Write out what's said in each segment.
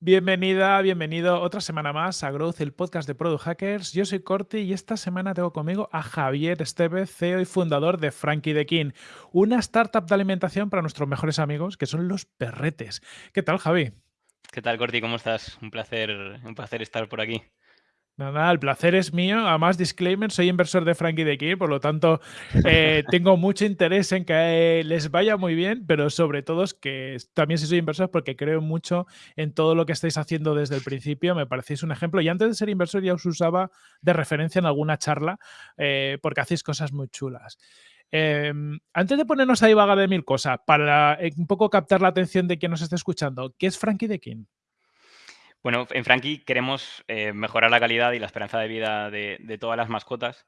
Bienvenida, bienvenido otra semana más a Growth, el podcast de Product Hackers. Yo soy Corti y esta semana tengo conmigo a Javier Estevez, CEO y fundador de Frankie the King, una startup de alimentación para nuestros mejores amigos, que son los perretes. ¿Qué tal, Javi? ¿Qué tal, Corti? ¿Cómo estás? Un placer, un placer estar por aquí. Nada, el placer es mío. Además, disclaimer, soy inversor de Frankie de King, por lo tanto, eh, tengo mucho interés en que les vaya muy bien, pero sobre todo es que también si soy inversor porque creo mucho en todo lo que estáis haciendo desde el principio. Me parecéis un ejemplo. Y antes de ser inversor ya os usaba de referencia en alguna charla eh, porque hacéis cosas muy chulas. Em, antes de ponernos ahí vaga de mil cosas, para eh, un poco captar la atención de quien nos esté escuchando, ¿qué es Frankie de King? Bueno, en Frankie queremos eh, mejorar la calidad y la esperanza de vida de, todas las mascotas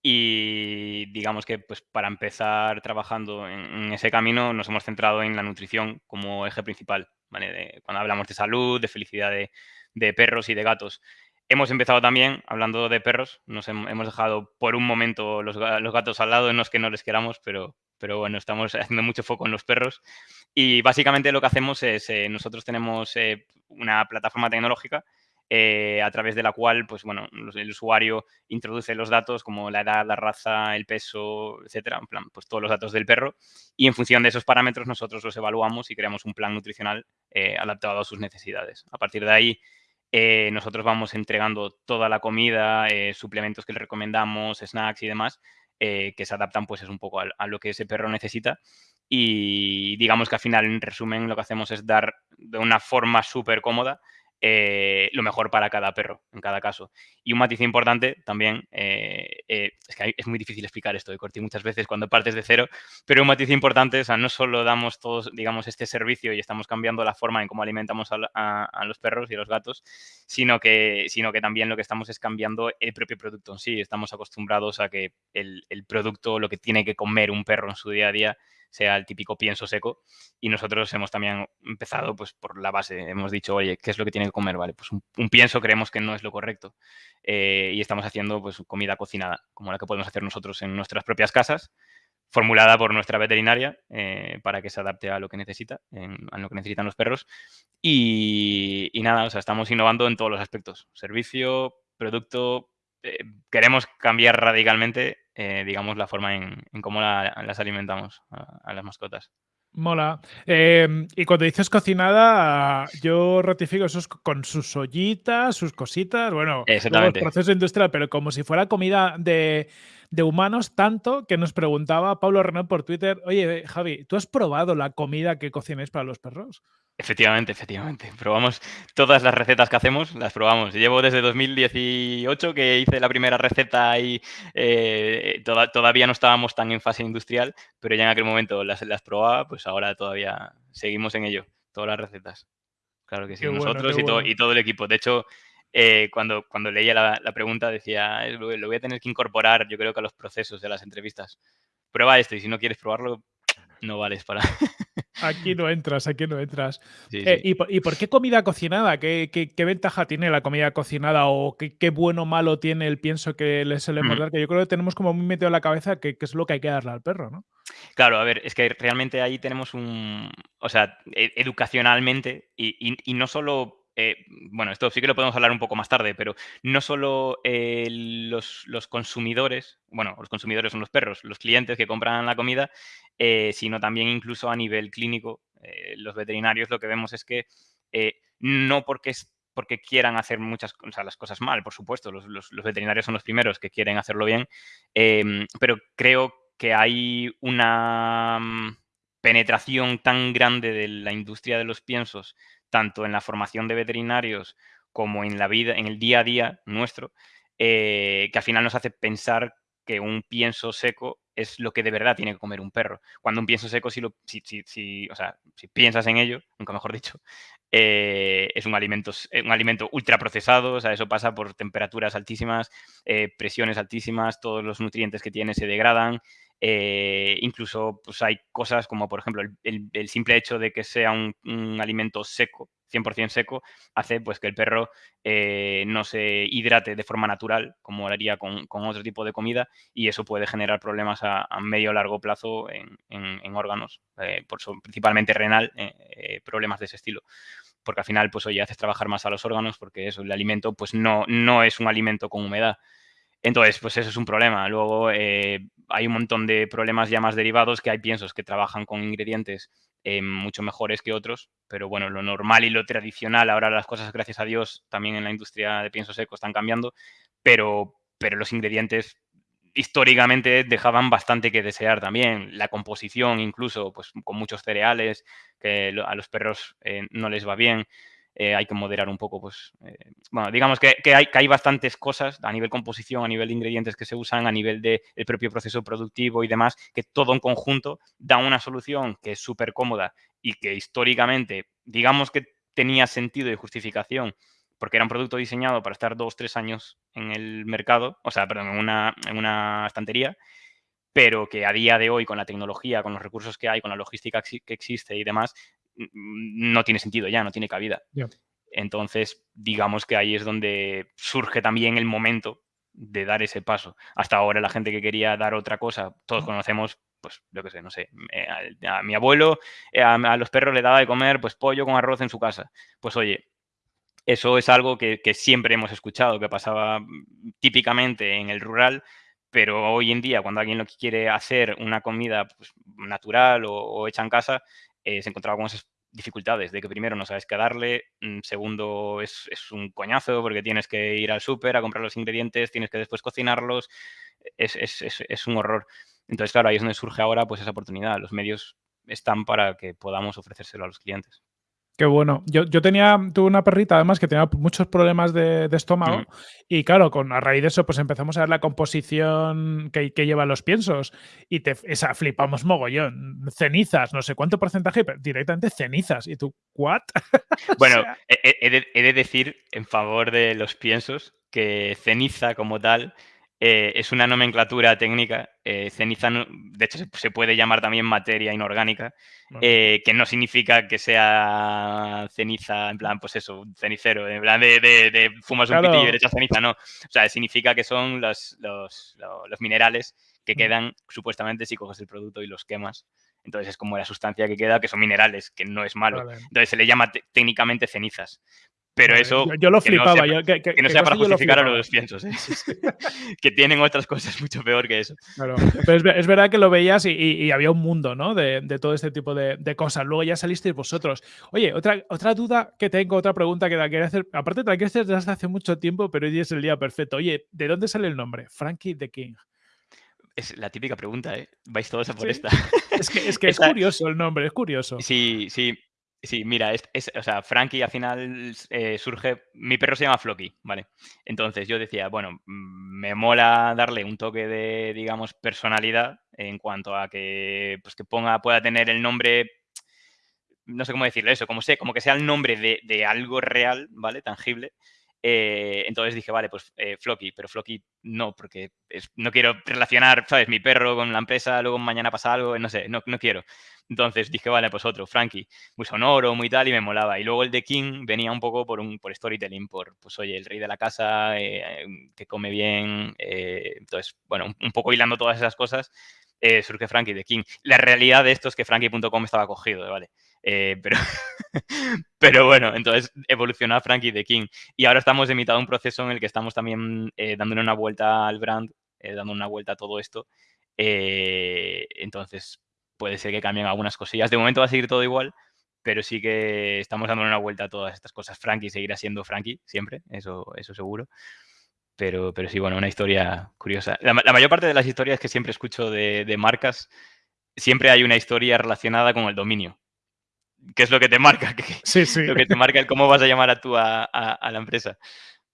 y digamos que pues para empezar trabajando en, ese camino nos hemos centrado en la nutrición como eje principal, cuando hablamos de salud, de felicidad de, perros y de gatos. Hemos empezado también hablando de perros, nos hemos dejado por un momento los, los gatos al lado, no es que no les queramos, pero, pero bueno, estamos haciendo mucho foco en los perros. Y básicamente lo que hacemos es, eh, nosotros tenemos eh, una plataforma tecnológica eh, a través de la cual, pues bueno, el usuario introduce los datos como la edad, la raza, el peso, etcétera, en plan, pues todos los datos del perro y en función de esos parámetros nosotros los evaluamos y creamos un plan nutricional adaptado a sus necesidades. A partir de ahí, nosotros vamos entregando toda la comida, suplementos que le recomendamos, snacks y demás, eh, que se adaptan pues es un poco a, lo que ese perro necesita. Y digamos que al final en resumen lo que hacemos es dar de una forma súper cómoda eh, lo mejor para cada perro, en cada caso. Y un matiz importante también, eh, eh, es que es muy difícil explicar esto de Corti muchas veces cuando partes de cero, pero un matiz importante, o sea, no solo damos todos, digamos, este servicio y estamos cambiando la forma en cómo alimentamos a, los perros y a los gatos, sino que, sino que también lo que estamos es cambiando el propio producto en sí. Estamos acostumbrados a que el, el producto, lo que tiene que comer un perro en su día a día, sea el típico pienso seco. Y nosotros hemos también empezado pues por la base. Hemos dicho, oye, ¿qué es lo que tiene que comer? Vale, pues un, pienso creemos que no es lo correcto. Eh, y estamos haciendo pues comida cocinada, como la que podemos hacer nosotros en nuestras propias casas, formulada por nuestra veterinaria eh, para que se adapte a lo que necesita, a lo que necesitan los perros. Y, nada, o sea, estamos innovando en todos los aspectos. Servicio, producto, eh, queremos cambiar radicalmente eh, digamos, la forma en, cómo las alimentamos a, las mascotas. Mola. Em, y cuando dices cocinada, yo ratifico eso con sus ollitas, sus cositas, bueno, el proceso industrial, pero como si fuera comida de, de, humanos, tanto que nos preguntaba Pablo Renault por Twitter, oye, Javi, ¿tú has probado la comida que cocináis para los perros? Efectivamente, efectivamente. Probamos todas las recetas que hacemos, las probamos. Llevo desde 2018 que hice la primera receta y eh, todavía no estábamos tan en fase industrial, pero ya en aquel momento las, las probaba, pues ahora todavía seguimos en ello, todas las recetas. Claro que sí, nosotros y, todo, y, todo, el equipo. De hecho, eh, cuando, cuando leía la, pregunta decía, lo voy a tener que incorporar, yo creo que a los procesos de las entrevistas. Prueba esto y si no quieres probarlo, no vales para... Aquí no entras, aquí no entras. Eh, ¿y, por, qué comida cocinada? ¿Qué, ventaja tiene la comida cocinada o qué, bueno o malo tiene el pienso que le solemos dar? Que yo creo que tenemos como muy metido en la cabeza que, es lo que hay que darle al perro, ¿no? Claro, a ver, es que realmente ahí tenemos un, o sea, e, educacionalmente y no solo eh, bueno, esto sí que lo podemos hablar un poco más tarde, pero no solo eh, los, consumidores, bueno, los consumidores son los perros, los clientes que compran la comida, eh, sino también incluso a nivel clínico, los veterinarios lo que vemos es que no porque porque quieran hacer muchas cosas, las cosas mal, por supuesto, los, los, veterinarios son los primeros que quieren hacerlo bien, em, pero creo que hay una mm, penetración tan grande de la industria de los piensos tanto en la formación de veterinarios como en la vida, en el día a día nuestro, eh, que al final nos hace pensar que un pienso seco es lo que de verdad tiene que comer un perro. Cuando un pienso seco, si, lo, si, si, o sea, piensas en ello, nunca mejor dicho, eh, es un alimento, un alimento ultraprocesado, o sea, eso pasa por temperaturas altísimas, eh, presiones altísimas, todos los nutrientes que tiene se degradan, eh, incluso pues hay cosas como, por ejemplo, el, simple hecho de que sea un, alimento seco, 100% seco, hace pues que el perro eh, no se hidrate de forma natural, como lo haría con, otro tipo de comida, y eso puede generar problemas a, medio o largo plazo en, órganos, eh, principalmente renal, problemas de ese estilo. porque al final, pues oye, haces trabajar más a los órganos porque eso, el alimento, pues no, no es un alimento con humedad. Entonces, pues eso es un problema. Luego eh, hay un montón de problemas ya más derivados que hay piensos que trabajan con ingredientes eh, mucho mejores que otros, pero bueno, lo normal y lo tradicional, ahora las cosas, gracias a Dios, también en la industria de pienso seco están cambiando, pero, pero los ingredientes históricamente dejaban bastante que desear también. La composición, incluso, pues con muchos cereales, que a los perros eh, no les va bien. Eh, hay que moderar un poco, pues, eh, bueno, digamos que, hay, que hay bastantes cosas a nivel composición, a nivel de ingredientes que se usan, a nivel del propio proceso productivo y demás, que todo en conjunto da una solución que es súper cómoda y que históricamente, digamos que tenía sentido y justificación, porque era un producto diseñado para estar dos, tres años en el mercado, o sea, perdón, en una, en una estantería, pero que a día de hoy, con la tecnología, con los recursos que hay, con la logística que existe y demás, no tiene sentido ya, no tiene cabida. Entonces, digamos que ahí es donde surge también el momento de dar ese paso. Hasta ahora la gente que quería dar otra cosa, todos conocemos, pues yo qué sé, no sé, eh, a, mi abuelo, eh, a, los perros le daba de comer pues pollo con arroz en su casa. Pues oye, eso es algo que, siempre hemos escuchado, que pasaba mm, típicamente en el rural, pero hoy en día cuando alguien lo quiere hacer una comida pues, natural o, hecha en casa, eh, se encontraba con esas dificultades de que primero no sabes qué darle, mm, segundo es, un coñazo porque tienes que ir al súper a comprar los ingredientes, tienes que después cocinarlos, es, es, un horror. Entonces, claro, ahí es donde surge ahora pues esa oportunidad. Los medios están para que podamos ofrecérselo a los clientes. Qué bueno. Yo, yo, tenía, tuve una perrita además que tenía muchos problemas de, estómago y claro, con, a raíz de eso pues empezamos a ver la composición que, que llevan los piensos y te, esa, flipamos mogollón. Cenizas, no sé cuánto porcentaje, pero directamente cenizas. Y tú, ¿what? Bueno, he, de, decir en favor de los piensos que ceniza como tal eh, es una nomenclatura técnica. Eh, ceniza, de hecho, se, puede llamar también materia inorgánica, eh, que no significa que sea ceniza, en plan, pues eso, cenicero, en plan de, de, fumas un pitillo y echas ceniza, no. O sea, significa que son los, los, los, minerales que quedan supuestamente si coges el producto y los quemas. Entonces es como la sustancia que queda, que son minerales, que no es malo. Entonces se le llama técnicamente cenizas. Pero eso. Yo, lo flipaba. Que no sea, para justificar a los piensos. ¿eh? que tienen otras cosas mucho peor que eso. Claro. Pero es, verdad que lo veías y, había un mundo, ¿no? De, todo este tipo de, cosas. Luego ya salisteis vosotros. Oye, otra, otra duda que tengo, otra pregunta que te quería hacer. Aparte, te la quiero hacer desde hace mucho tiempo, pero hoy es el día perfecto. Oye, ¿de dónde sale el nombre? Frankie the King. Es la típica pregunta, ¿eh? Vais todos a por esta. Es que, es, que es curioso el nombre, es curioso. Sí, sí. Sí, mira, es, o sea, Frankie al final eh, surge. Mi perro se llama Flocky, ¿vale? Entonces yo decía, bueno, mm, me mola darle un toque de, digamos, personalidad en cuanto a que, pues que ponga, pueda tener el nombre. No sé cómo decirlo eso, como sé, como que sea el nombre de, de algo real, ¿vale? Tangible. Eh, entonces dije, vale, pues eh, pero Flocky no, porque no quiero relacionar, ¿sabes? Mi perro con la empresa, luego mañana pasa algo, no sé, no, no quiero. Entonces dije, vale, pues otro, Frankie, muy sonoro, muy tal, y me molaba. Y luego el de King venía un poco por, un, por storytelling, por, pues oye, el rey de la casa, eh, que come bien. entonces, bueno, un, poco hilando todas esas cosas, surge Frankie de King. La realidad de esto es que Frankie.com estaba cogido, ¿vale? Eh, pero, pero bueno, entonces evolucionó a Frankie the King. Y ahora estamos en mitad de un proceso en el que estamos también eh, dándole una vuelta al brand, eh, dando una vuelta a todo esto. entonces, puede ser que cambien algunas cosillas. De momento va a seguir todo igual, pero sí que estamos dando una vuelta a todas estas cosas. Frankie seguirá siendo Frankie siempre, eso, eso seguro. Pero, pero sí, bueno, una historia curiosa. La, mayor parte de las historias que siempre escucho de, de marcas, siempre hay una historia relacionada con el dominio qué es lo que te marca, sí, sí. lo que te marca el cómo vas a llamar a tú a, la empresa.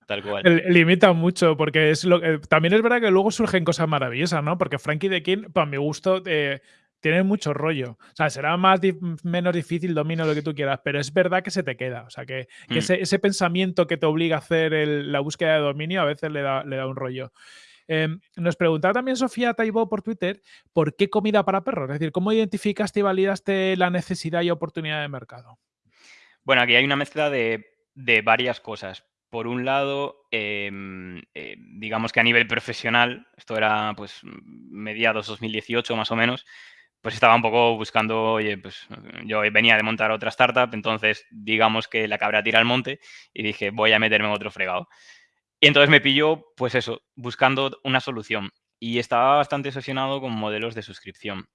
Tal cual. Limita mucho, porque es lo que, también es verdad que luego surgen cosas maravillosas, ¿no? Porque Frankie de King, para mi gusto, eh, tiene mucho rollo. O sea, será más menos difícil domino lo que tú quieras, pero es verdad que se te queda. O sea, que, mm. ese, pensamiento que te obliga a hacer la búsqueda de dominio a veces le da, le da un rollo. Em, nos preguntaba también Sofía Taibo por Twitter por qué comida para perros, es decir, ¿cómo identificaste y validaste la necesidad y oportunidad de mercado? Bueno, aquí hay una mezcla de, varias cosas. Por un lado, em, eh, digamos que a nivel profesional, esto era pues mediados 2018 más o menos, pues estaba un poco buscando, oye, pues yo venía de montar otra startup, entonces digamos que la cabra tira al monte y dije, voy a meterme en otro fregado. Y entonces me pilló, pues eso, buscando una solución. Y estaba bastante obsesionado con modelos de suscripción.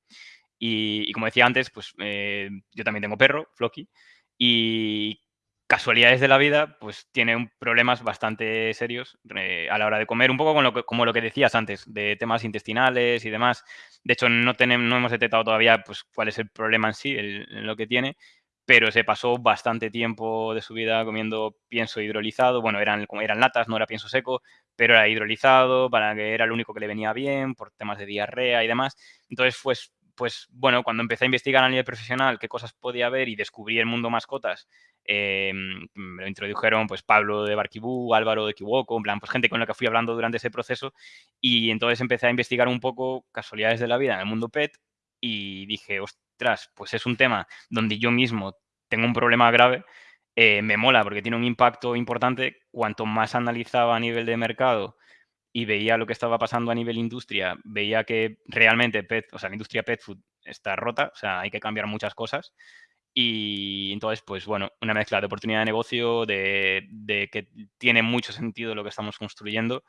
Y, como decía antes, pues eh, yo también tengo perro, Floki, y casualidades de la vida, pues tiene problemas bastante serios eh, a la hora de comer, un poco con lo que, como lo que decías antes, de temas intestinales y demás. De hecho, no, tenemos, no hemos detectado todavía pues, cuál es el problema en sí, lo que tiene, pero se pasó bastante tiempo de su vida comiendo pienso hidrolizado. Bueno, eran, eran latas, no era pienso seco, pero era hidrolizado para que era lo único que le venía bien por temas de diarrea y demás. Entonces, pues, pues bueno, cuando empecé a investigar a nivel profesional qué cosas podía haber y descubrí el mundo mascotas, Em, me lo introdujeron pues Pablo de Barquibú, Álvaro de Kiwoko, en plan, pues gente con la que fui hablando durante ese proceso y entonces empecé a investigar un poco casualidades de la vida en el mundo pet y dije, pues es un tema donde yo mismo tengo un problema grave, eh, me mola porque tiene un impacto importante, cuanto más analizaba a nivel de mercado y veía lo que estaba pasando a nivel industria, veía que realmente pet, o sea, la industria pet food está rota, o sea, hay que cambiar muchas cosas. Y entonces, pues bueno, una mezcla de oportunidad de negocio, de, que tiene mucho sentido lo que estamos construyendo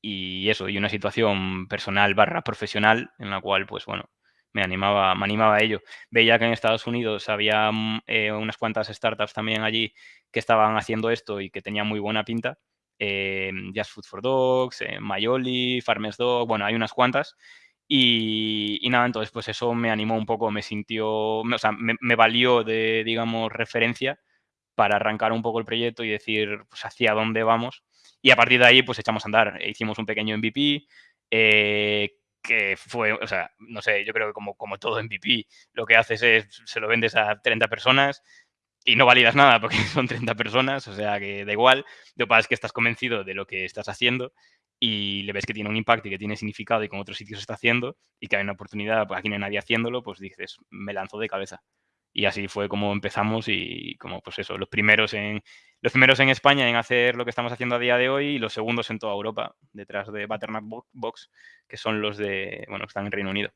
y eso, y una situación personal barra profesional en la cual, pues bueno, me animaba, me animaba a ello. Veía que en Estados Unidos había mm, eh, unas cuantas startups también allí que estaban haciendo esto y que tenían muy buena pinta. Eh, Just Food for Dogs, eh, Mayoli, Farmers Dog, bueno, hay unas cuantas y, nada, entonces pues eso me animó un poco, me sintió, o sea, me, valió de, digamos, referencia para arrancar un poco el proyecto y decir pues hacia dónde vamos. Y a partir de ahí pues echamos a andar. Hicimos un pequeño MVP eh, que fue, o sea, no sé, yo creo que como, como todo MVP, lo que haces es, se lo vendes a 30 personas y no validas nada porque son 30 personas, o sea que da igual. Lo que pasa es que estás convencido de lo que estás haciendo y le ves que tiene un impacto y que tiene significado y con otros sitios está haciendo y que hay una oportunidad, pues aquí no hay nadie haciéndolo, pues dices, me lanzo de cabeza. Y así fue como empezamos y como pues eso, los primeros en los primeros en España en hacer lo que estamos haciendo a día de hoy y los segundos en toda Europa, detrás de Butternut Box, que son los de, bueno, que están en Reino Unido.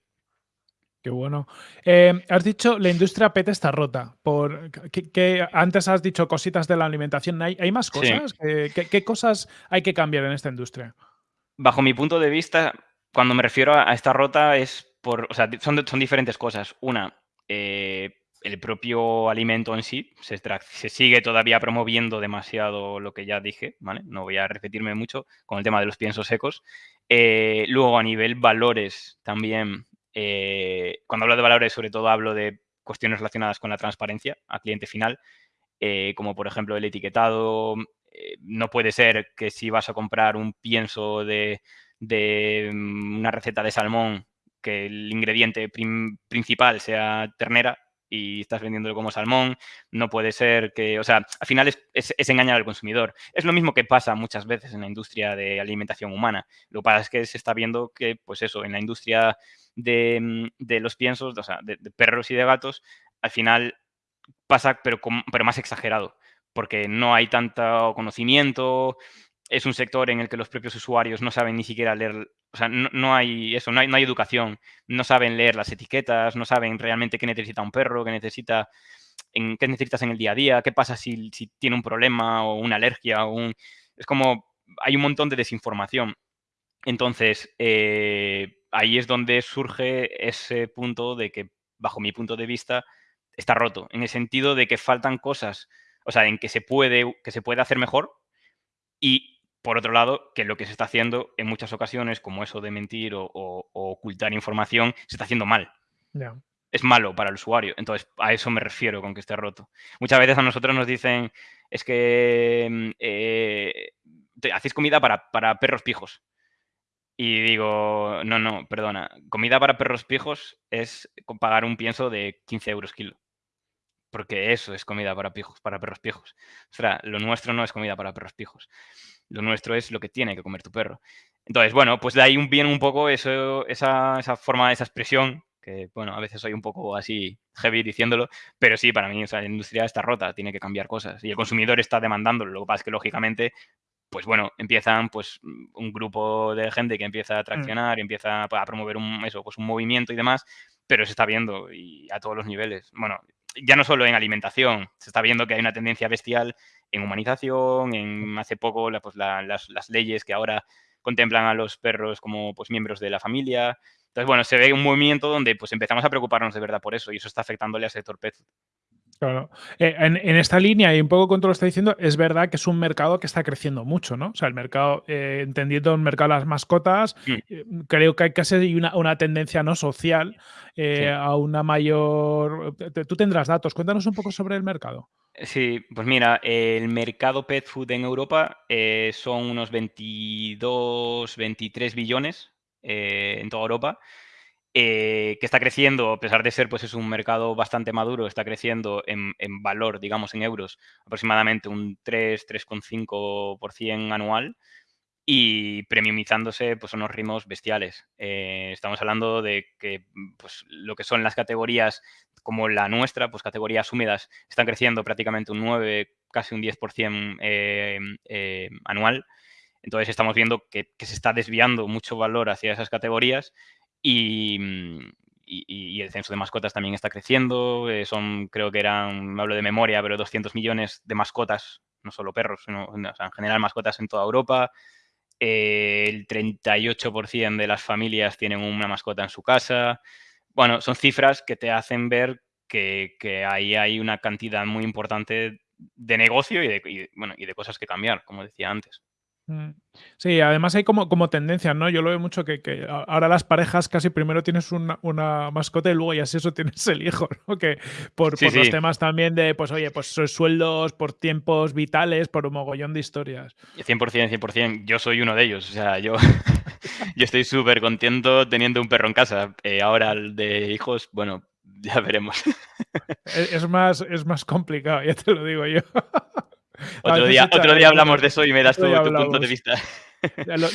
Qué bueno. Eh, has dicho la industria PET está rota. Por, que, antes has dicho cositas de la alimentación. ¿Hay, hay más cosas? ¿Qué, cosas hay que cambiar en esta industria? bajo mi punto de vista, cuando me refiero a, esta rota es por, o sea, son, son diferentes cosas. Una, eh, el propio alimento en sí, se, sigue todavía promoviendo demasiado lo que ya dije, ¿vale? No voy a repetirme mucho con el tema de los piensos secos. Eh, luego, a nivel valores, también, eh, cuando hablo de valores, sobre todo hablo de cuestiones relacionadas con la transparencia a cliente final, como por ejemplo el etiquetado, eh, no puede ser que si vas a comprar un pienso de, mm, una receta de salmón, que el ingrediente principal sea ternera y estás vendiéndolo como salmón, no puede ser que, o sea, al final es, engañar al consumidor. Es lo mismo que pasa muchas veces en la industria de alimentación humana. Lo que pasa es que se está viendo que, pues eso, en la industria de, mm, los piensos, o sea, de, perros y de gatos, al final pasa, pero, pero más exagerado porque no hay tanto conocimiento, es un sector en el que los propios usuarios no saben ni siquiera leer, o sea, no, hay eso, no hay, no hay, educación, no saben leer las etiquetas, no saben realmente qué necesita un perro, qué necesita, en, qué necesitas en el día a día, qué pasa si, tiene un problema o una alergia o un... Es como, hay un montón de desinformación. Entonces, eh, ahí es donde surge ese punto de que, bajo mi punto de vista, está roto, en el sentido de que faltan cosas o sea, en que se puede, que se puede hacer mejor y, por otro lado, que lo que se está haciendo en muchas ocasiones, como eso de mentir o, ocultar información, se está haciendo mal. Es malo para el usuario. Entonces, a eso me refiero con que esté roto. Muchas veces a nosotros nos dicen, es que mm, eh, hacéis comida para, para perros pijos. Y digo, no, no, perdona. Comida para perros pijos es pagar un pienso de 15 euros kilo porque eso es comida para, pijos, para perros pijos. O sea, lo nuestro no es comida para perros pijos. Lo nuestro es lo que tiene que comer tu perro. Entonces, bueno, pues de ahí viene un poco eso, esa, esa forma, esa expresión, que, bueno, a veces soy un poco así heavy diciéndolo, pero sí, para mí, o sea, la industria está rota, tiene que cambiar cosas. Y el consumidor está demandándolo. Lo que pasa es que, lógicamente, pues bueno, empiezan pues un grupo de gente que empieza a mm. traccionar, y empieza a promover un, eso, pues un movimiento y demás, pero se está viendo y a todos los niveles. Bueno, ya no solo en alimentación, se está viendo que hay una tendencia bestial en humanización, en hace poco pues, las, leyes que ahora contemplan a los perros como pues, miembros de la familia. Entonces, bueno, se ve un movimiento donde pues, empezamos a preocuparnos de verdad por eso y eso está afectándole al sector pet Claro. Eh, en, esta línea, y un poco con todo lo que está diciendo, es verdad que es un mercado que está creciendo mucho, ¿no? O sea, el mercado, eh, entendiendo el mercado de las mascotas, mm. eh, creo que hay casi una, una tendencia no social a una mayor. Tú tendrás datos. Cuéntanos un poco sobre el mercado. Sí, pues mira, el mercado pet food en Europa son unos 22, 23 billones en toda Europa. Eh, que está creciendo, a pesar de ser pues, es un mercado bastante maduro, está creciendo en, valor, digamos, en euros, aproximadamente un 3, 3,5% anual y premiumizándose pues, unos ritmos bestiales. Eh, estamos hablando de que pues, lo que son las categorías como la nuestra, pues categorías húmedas, están creciendo prácticamente un 9, casi un 10% eh, anual. Entonces estamos viendo que, se está desviando mucho valor hacia esas categorías Mm, y, el censo de mascotas también está creciendo. Eh, son, creo que eran, me hablo de memoria, pero 200 millones de mascotas, no solo perros, sino en general mascotas en toda Europa. Eh, el 38% de las familias tienen una mascota en su casa. Bueno, son cifras que te hacen ver que, ahí hay una cantidad muy importante de negocio y de, bueno, y de cosas que cambiar, como decía antes. Mm. Sí, además hay como, como tendencias, ¿no? Yo lo veo mucho que, ahora las parejas casi primero tienes una, mascota y luego ya si eso tienes el hijo, ¿no? Que por, los temas también de, pues oye, pues sueldos, por tiempos vitales, por un mogollón de historias. 100%, 100%. Yo soy uno de ellos. O sea, yo, yo estoy súper contento teniendo un perro en casa. Eh, ahora el de hijos, bueno, ya veremos. Es, más, es más complicado, ya te lo digo yo. Otro, día, otro día hablamos de eso y me das tu, punto de vista.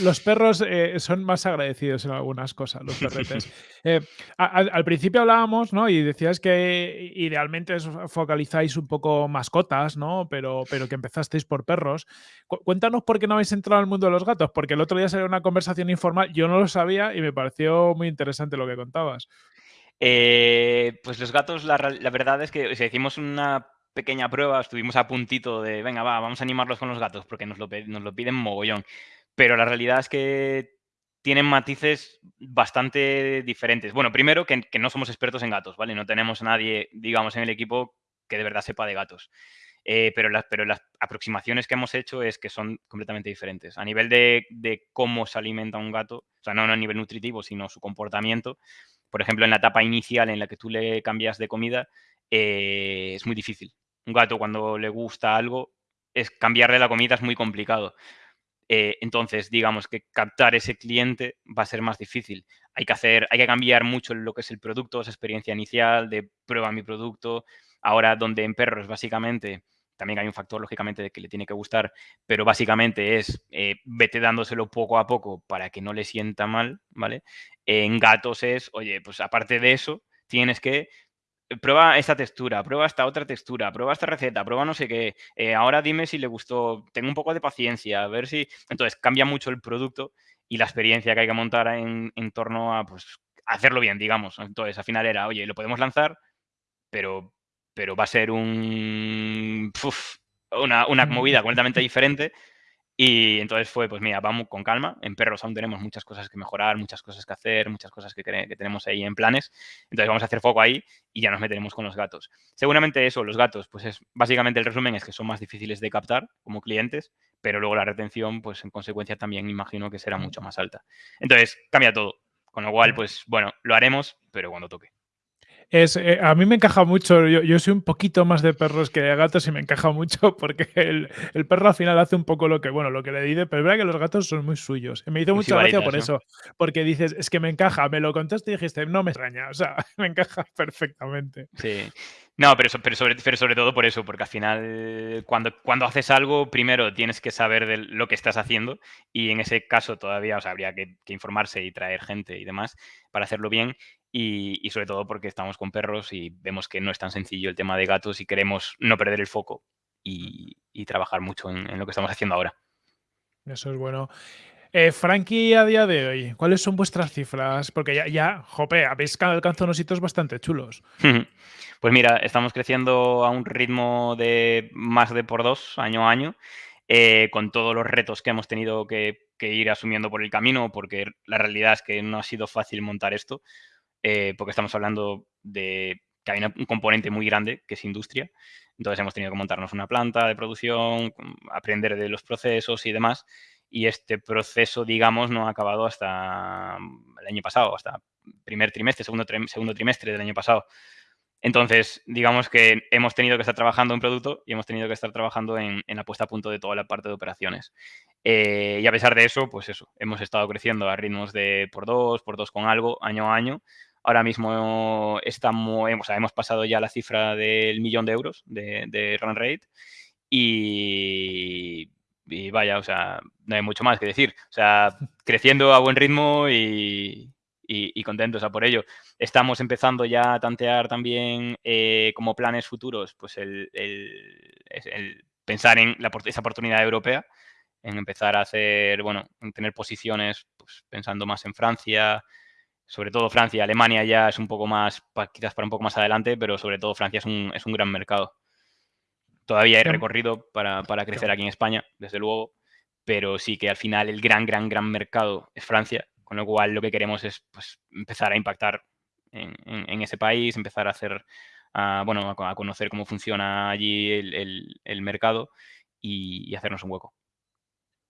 Los perros eh, son más agradecidos en algunas cosas, los perretes. Eh, al, principio hablábamos, ¿no? Y decías que idealmente focalizáis un poco mascotas, ¿no? Pero, pero que empezasteis por perros. cuéntanos por qué no habéis entrado al mundo de los gatos, porque el otro día salió una conversación informal, yo no lo sabía y me pareció muy interesante lo que contabas. Eh, pues los gatos, la, verdad es que si hicimos una pequeña prueba, estuvimos a puntito de, venga, va, vamos a animarlos con los gatos porque nos lo, nos lo piden mogollón. Pero la realidad es que tienen matices bastante diferentes. Bueno, primero que, no somos expertos en gatos, ¿vale? No tenemos a nadie, digamos, en el equipo que de verdad sepa de gatos. Eh, pero, las, pero las aproximaciones que hemos hecho es que son completamente diferentes. A nivel de, cómo se alimenta un gato, o sea, no, a nivel nutritivo, sino su comportamiento. Por ejemplo, en la etapa inicial en la que tú le cambias de comida, eh, es muy difícil un gato cuando le gusta algo, es cambiarle la comida es muy complicado. Eh, entonces, digamos que captar ese cliente va a ser más difícil. Hay que hacer, hay que cambiar mucho lo que es el producto, esa experiencia inicial de prueba mi producto. Ahora, donde en perros básicamente también hay un factor lógicamente de que le tiene que gustar, pero básicamente es eh, vete dándoselo poco a poco para que no le sienta mal, ¿vale? En gatos es, oye, pues aparte de eso, tienes que prueba esta textura, prueba esta otra textura, prueba esta receta, prueba no sé qué. Eh, ahora dime si le gustó, tengo un poco de paciencia, a ver si. Entonces cambia mucho el producto y la experiencia que hay que montar en, torno a pues, hacerlo bien, digamos. Entonces, al final era, oye, lo podemos lanzar, pero, pero va a ser un. una, una movida completamente diferente y entonces fue, pues mira, vamos con calma. En perros aún tenemos muchas cosas que mejorar, muchas cosas que hacer, muchas cosas que, que, tenemos ahí en planes. Entonces vamos a hacer foco ahí y ya nos meteremos con los gatos. Seguramente eso, los gatos, pues es básicamente el resumen es que son más difíciles de captar como clientes, pero luego la retención, pues en consecuencia también imagino que será mucho más alta. Entonces cambia todo. Con lo cual, pues bueno, lo haremos, pero cuando toque. Es, eh, a mí me encaja mucho, yo, soy un poquito más de perros que de gatos y me encaja mucho porque el, perro al final hace un poco lo que, bueno, lo que le dice, pero es verdad que los gatos son muy suyos. Me hizo mucha gracia por eso, porque dices, es que me encaja, me lo contaste y dijiste, no me extraña, o sea, me encaja perfectamente. Sí. No, pero, pero, sobre, pero sobre todo por eso, porque al final cuando, cuando haces algo, primero tienes que saber de lo que estás haciendo y en ese caso todavía o habría que, que informarse y traer gente y demás para hacerlo bien y, sobre todo porque estamos con perros y vemos que no es tan sencillo el tema de gatos y queremos no perder el foco y, trabajar mucho en, lo que estamos haciendo ahora. Eso es bueno. Eh, Frankie, a día de hoy, ¿cuáles son vuestras cifras? Porque ya, ya jope, habéis alcanzado unos hitos bastante chulos. Pues mira, estamos creciendo a un ritmo de más de por dos año a año, eh, con todos los retos que hemos tenido que, ir asumiendo por el camino, porque la realidad es que no ha sido fácil montar esto, eh, porque estamos hablando de que hay un componente muy grande que es industria. Entonces hemos tenido que montarnos una planta de producción, aprender de los procesos y demás. Y este proceso, digamos, no ha acabado hasta el año pasado, hasta primer trimestre, segundo, segundo trimestre del año pasado. Entonces, digamos que hemos tenido que estar trabajando en producto y hemos tenido que estar trabajando en, la puesta a punto de toda la parte de operaciones. Eh, y a pesar de eso, pues eso, hemos estado creciendo a ritmos de por dos, por dos con algo, año a año. Ahora mismo estamos, hemos pasado ya la cifra del millón de euros de, run rate y, vaya, o sea, no hay mucho más que decir. O sea, creciendo a buen ritmo y, contentos a por ello. Estamos empezando ya a tantear también eh, como planes futuros, pues el, pensar en la, esa oportunidad europea, en empezar a hacer, bueno, en tener posiciones, pues pensando más en Francia, sobre todo Francia, Alemania ya es un poco más, quizás para un poco más adelante, pero sobre todo Francia es un, es un gran mercado. Todavía hay recorrido para, crecer aquí en España, desde luego, pero sí que al final el gran, gran, gran mercado es Francia, con lo cual lo que queremos es pues, empezar a impactar en, ese país, empezar a hacer, bueno, a, conocer cómo funciona allí el, mercado y hacernos un hueco.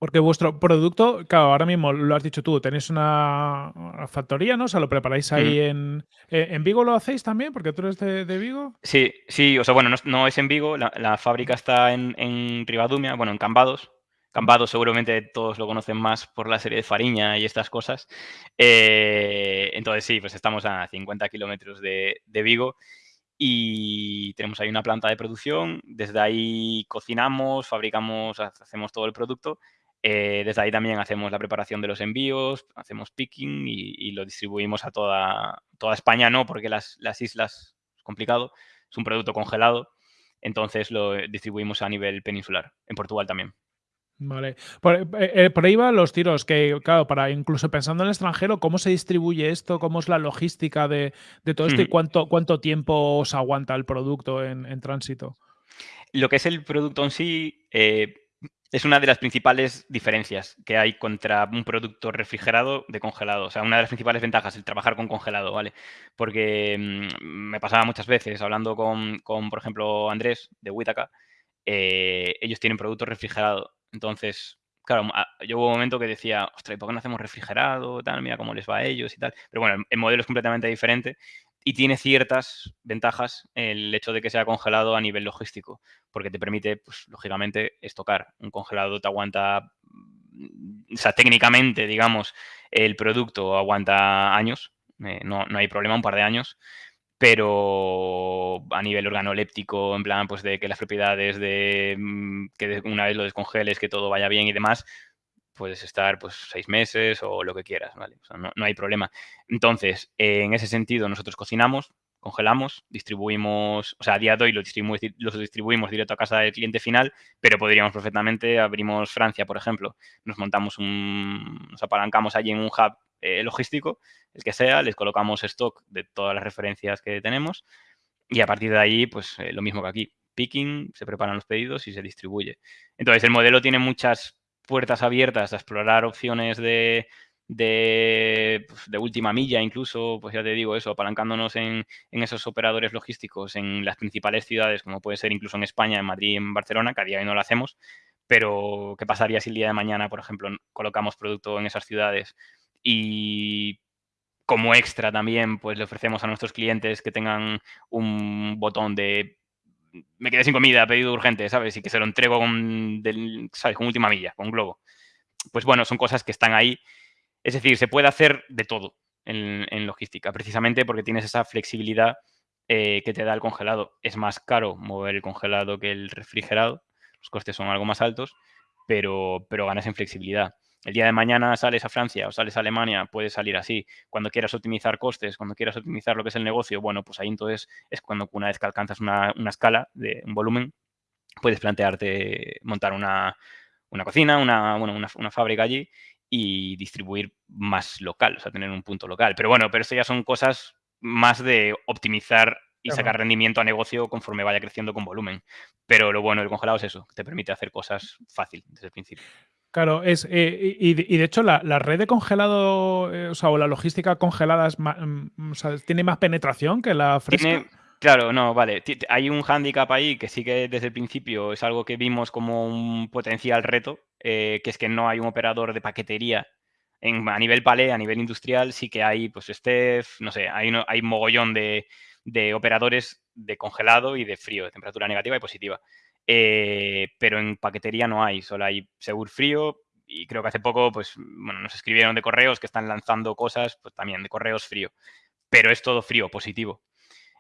Porque vuestro producto, claro, ahora mismo lo has dicho tú, tenéis una, factoría, ¿no? O sea, lo preparáis ahí en, eh, en Vigo, ¿lo hacéis también? Porque tú eres de, Vigo. Sí, sí, o sea, bueno, no, es en Vigo, la, fábrica está en, en, Ribadumia, bueno, en Cambados. Cambados seguramente todos lo conocen más por la serie de Fariña y estas cosas. Eh, entonces sí, pues estamos a 50 kilómetros de, de Vigo y tenemos ahí una planta de producción. Desde ahí cocinamos, fabricamos, hacemos todo el producto eh, desde ahí también hacemos la preparación de los envíos, hacemos picking y, lo distribuimos a toda, toda España, no, porque las, islas es complicado, es un producto congelado, entonces lo distribuimos a nivel peninsular, en Portugal también. Vale. Por, eh, eh, por, ahí van los tiros, que claro, para incluso pensando en el extranjero, ¿cómo se distribuye esto? ¿Cómo es la logística de, todo esto? ¿Y cuánto, cuánto tiempo os aguanta el producto en, tránsito? Lo que es el producto en sí, es una de las principales diferencias que hay contra un producto refrigerado de congelado. O sea, una de las principales ventajas, el trabajar con congelado, ¿vale? Porque mm, me pasaba muchas veces hablando con, por ejemplo, Andrés de Huitaca, eh, ellos tienen producto refrigerado. Entonces, claro, yo hubo un momento que decía, ostras, ¿por qué no hacemos refrigerado? Tal, mira cómo les va a ellos y tal. Pero bueno, el modelo es completamente diferente y tiene ciertas ventajas el hecho de que sea congelado a nivel logístico, porque te permite, pues, lógicamente, estocar. Un congelado te aguanta, o sea, técnicamente, digamos, el producto aguanta años, eh, no, hay problema, un par de años, pero a nivel organoléptico, en plan, pues de que las propiedades de mm, que una vez lo descongeles, que todo vaya bien y demás, puedes estar pues seis meses o lo que quieras, ¿vale? no, hay problema. Entonces, en ese sentido, nosotros cocinamos, congelamos, distribuimos, o sea, a día de hoy lo distribuimos, los distribuimos directo a casa del cliente final, pero podríamos perfectamente, abrimos Francia, por ejemplo, nos montamos un, nos apalancamos allí en un hub eh, logístico, el que sea, les colocamos stock de todas las referencias que tenemos y a partir de ahí, pues eh, lo mismo que aquí, picking, se preparan los pedidos y se distribuye. Entonces, el modelo tiene muchas puertas abiertas a explorar opciones de, de, pues, de, última milla, incluso, pues ya te digo eso, apalancándonos en, en, esos operadores logísticos en las principales ciudades, como puede ser incluso en España, en Madrid, en Barcelona, que a día de hoy no lo hacemos, pero ¿qué pasaría si el día de mañana, por ejemplo, colocamos producto en esas ciudades y como extra también, pues le ofrecemos a nuestros clientes que tengan un botón de me quedé sin comida, pedido urgente, ¿sabes? Y que se lo entrego con, ¿sabes? con última milla, con globo. Pues bueno, son cosas que están ahí. Es decir, se puede hacer de todo en, logística, precisamente porque tienes esa flexibilidad eh, que te da el congelado. Es más caro mover el congelado que el refrigerado, los costes son algo más altos, pero, pero ganas en flexibilidad el día de mañana sales a Francia o sales a Alemania, puedes salir así. Cuando quieras optimizar costes, cuando quieras optimizar lo que es el negocio, bueno, pues ahí entonces es cuando una vez que alcanzas una, escala de un volumen, puedes plantearte montar una, cocina, una, bueno, una, fábrica allí y distribuir más local, o sea, tener un punto local. Pero bueno, pero esto ya son cosas más de optimizar y sacar rendimiento a negocio conforme vaya creciendo con volumen. Pero lo bueno del congelado es eso, te permite hacer cosas fácil desde el principio. Claro, es, eh, y, de hecho la, red de congelado, eh, o la logística congelada mm, tiene más penetración que la fresca. claro, no, vale. Hay un hándicap ahí que sí que desde el principio es algo que vimos como un potencial reto, eh, que es que no hay un operador de paquetería en, a nivel palé, a nivel industrial, sí que hay, pues, Steph, no sé, hay, hay un mogollón de, de operadores de congelado y de frío, de temperatura negativa y positiva. Eh, pero en paquetería no hay, solo hay Segur Frío y creo que hace poco pues, bueno, nos escribieron de correos que están lanzando cosas pues, también de correos frío, pero es todo frío, positivo.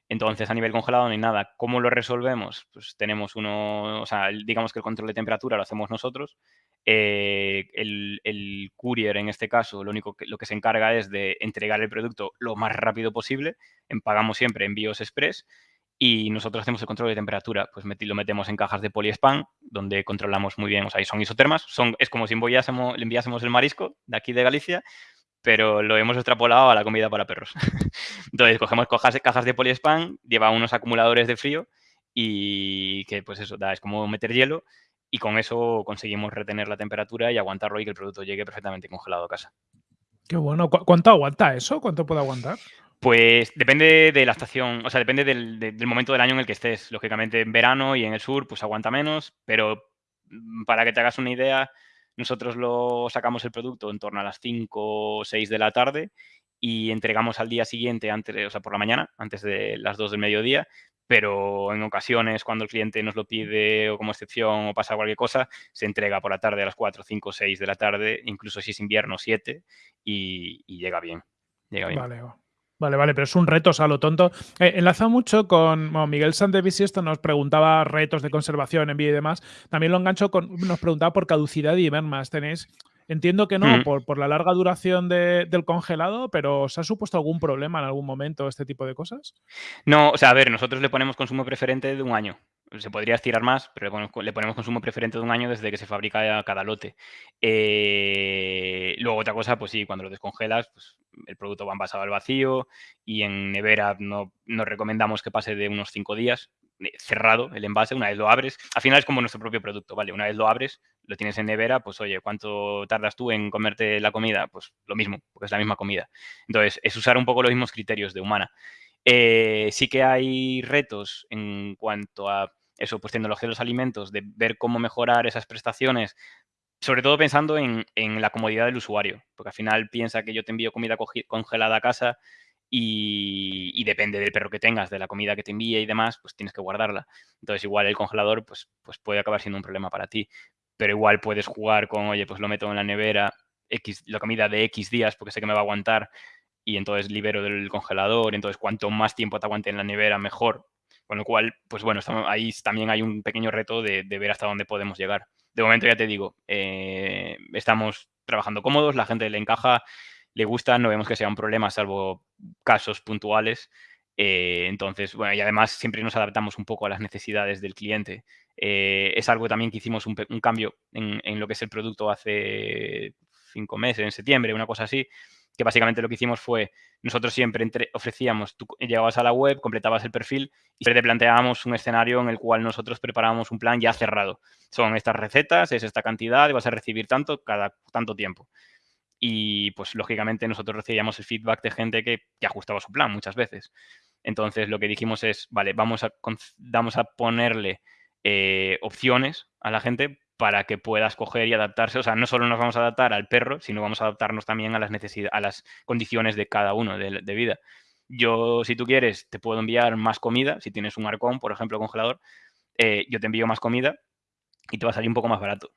Entonces, a nivel congelado no hay nada. ¿Cómo lo resolvemos? Pues tenemos uno, o sea, digamos que el control de temperatura lo hacemos nosotros. Eh, el, el, courier, en este caso, lo único que, lo que se encarga es de entregar el producto lo más rápido posible. Pagamos siempre envíos express y nosotros hacemos el control de temperatura, pues lo metemos en cajas de poliespan, donde controlamos muy bien, o sea, son isotermas, son, es como si enviásemos, le enviásemos el marisco de aquí de Galicia, pero lo hemos extrapolado a la comida para perros. Entonces, cogemos cajas, cajas de poliespan, lleva unos acumuladores de frío y que, pues eso, da, es como meter hielo y con eso conseguimos retener la temperatura y aguantarlo y que el producto llegue perfectamente congelado a casa. Qué bueno. ¿Cuánto aguanta eso? ¿Cuánto puede aguantar? Pues depende de la estación, o sea, depende del, momento del año en el que estés. Lógicamente en verano y en el sur pues aguanta menos, pero mm, para que te hagas una idea, nosotros lo sacamos el producto en torno a las 5 o 6 de la tarde y entregamos al día siguiente, antes, o sea, por la mañana, antes de las 2 del mediodía, pero en ocasiones cuando el cliente nos lo pide o como excepción o pasa cualquier cosa, se entrega por la tarde a las 4, 5, 6 de la tarde, incluso si es invierno 7 y, llega bien. Llega bien. Vale, Vale, vale, pero es un reto, o sea, lo tonto. Eh, enlaza mucho con bueno, Miguel Sandevis esto nos preguntaba retos de conservación, envío y demás. También lo engancho con, nos preguntaba por caducidad y mermas. Tenéis, entiendo que no, por, por, la larga duración del congelado, pero ¿os ha supuesto algún problema en algún momento este tipo de cosas? No, o sea, a ver, nosotros le ponemos consumo preferente de un año se podría estirar más, pero le ponemos, consumo preferente de un año desde que se fabrica cada lote. Eh, luego otra cosa, pues sí, cuando lo descongelas, pues el producto va envasado al vacío y en nevera no, recomendamos que pase de unos cinco días eh, cerrado el envase, una vez lo abres, al final es como nuestro propio producto, ¿vale? Una vez lo abres, lo tienes en nevera, pues oye, ¿cuánto tardas tú en comerte la comida? Pues lo mismo, porque es la misma comida. Entonces, es usar un poco los mismos criterios de humana. Eh, sí que hay retos en cuanto a eso, pues tecnología de los alimentos, de ver cómo mejorar esas prestaciones, sobre todo pensando en, la comodidad del usuario, porque al final piensa que yo te envío comida congelada a casa y, depende del perro que tengas, de la comida que te envíe y demás, pues tienes que guardarla. Entonces igual el congelador pues, pues puede acabar siendo un problema para ti, pero igual puedes jugar con, oye, pues lo meto en la nevera, X, la comida de X días porque sé que me va a aguantar y entonces libero del congelador, entonces cuanto más tiempo te aguante en la nevera, mejor, con lo cual, pues bueno, ahí también hay un pequeño reto de, ver hasta dónde podemos llegar. De momento ya te digo, eh, estamos trabajando cómodos, la gente le encaja, le gusta, no vemos que sea un problema, salvo casos puntuales. Eh, entonces, bueno, y además siempre nos adaptamos un poco a las necesidades del cliente. Eh, es algo también que hicimos un, cambio en, en, lo que es el producto hace cinco meses, en septiembre, una cosa así, que básicamente lo que hicimos fue, nosotros siempre ofrecíamos, tú llegabas a la web, completabas el perfil y te planteábamos un escenario en el cual nosotros preparábamos un plan ya cerrado. Son estas recetas, es esta cantidad y vas a recibir tanto cada tanto tiempo. Y pues lógicamente nosotros recibíamos el feedback de gente que, ajustaba su plan muchas veces. Entonces lo que dijimos es, vale, vamos a, a ponerle eh, opciones a la gente para que pueda escoger y adaptarse. O sea, no solo nos vamos a adaptar al perro, sino vamos a adaptarnos también a las necesidades, a las condiciones de cada uno de, vida. Yo, si tú quieres, te puedo enviar más comida. Si tienes un arcón, por ejemplo, congelador, eh, yo te envío más comida y te va a salir un poco más barato.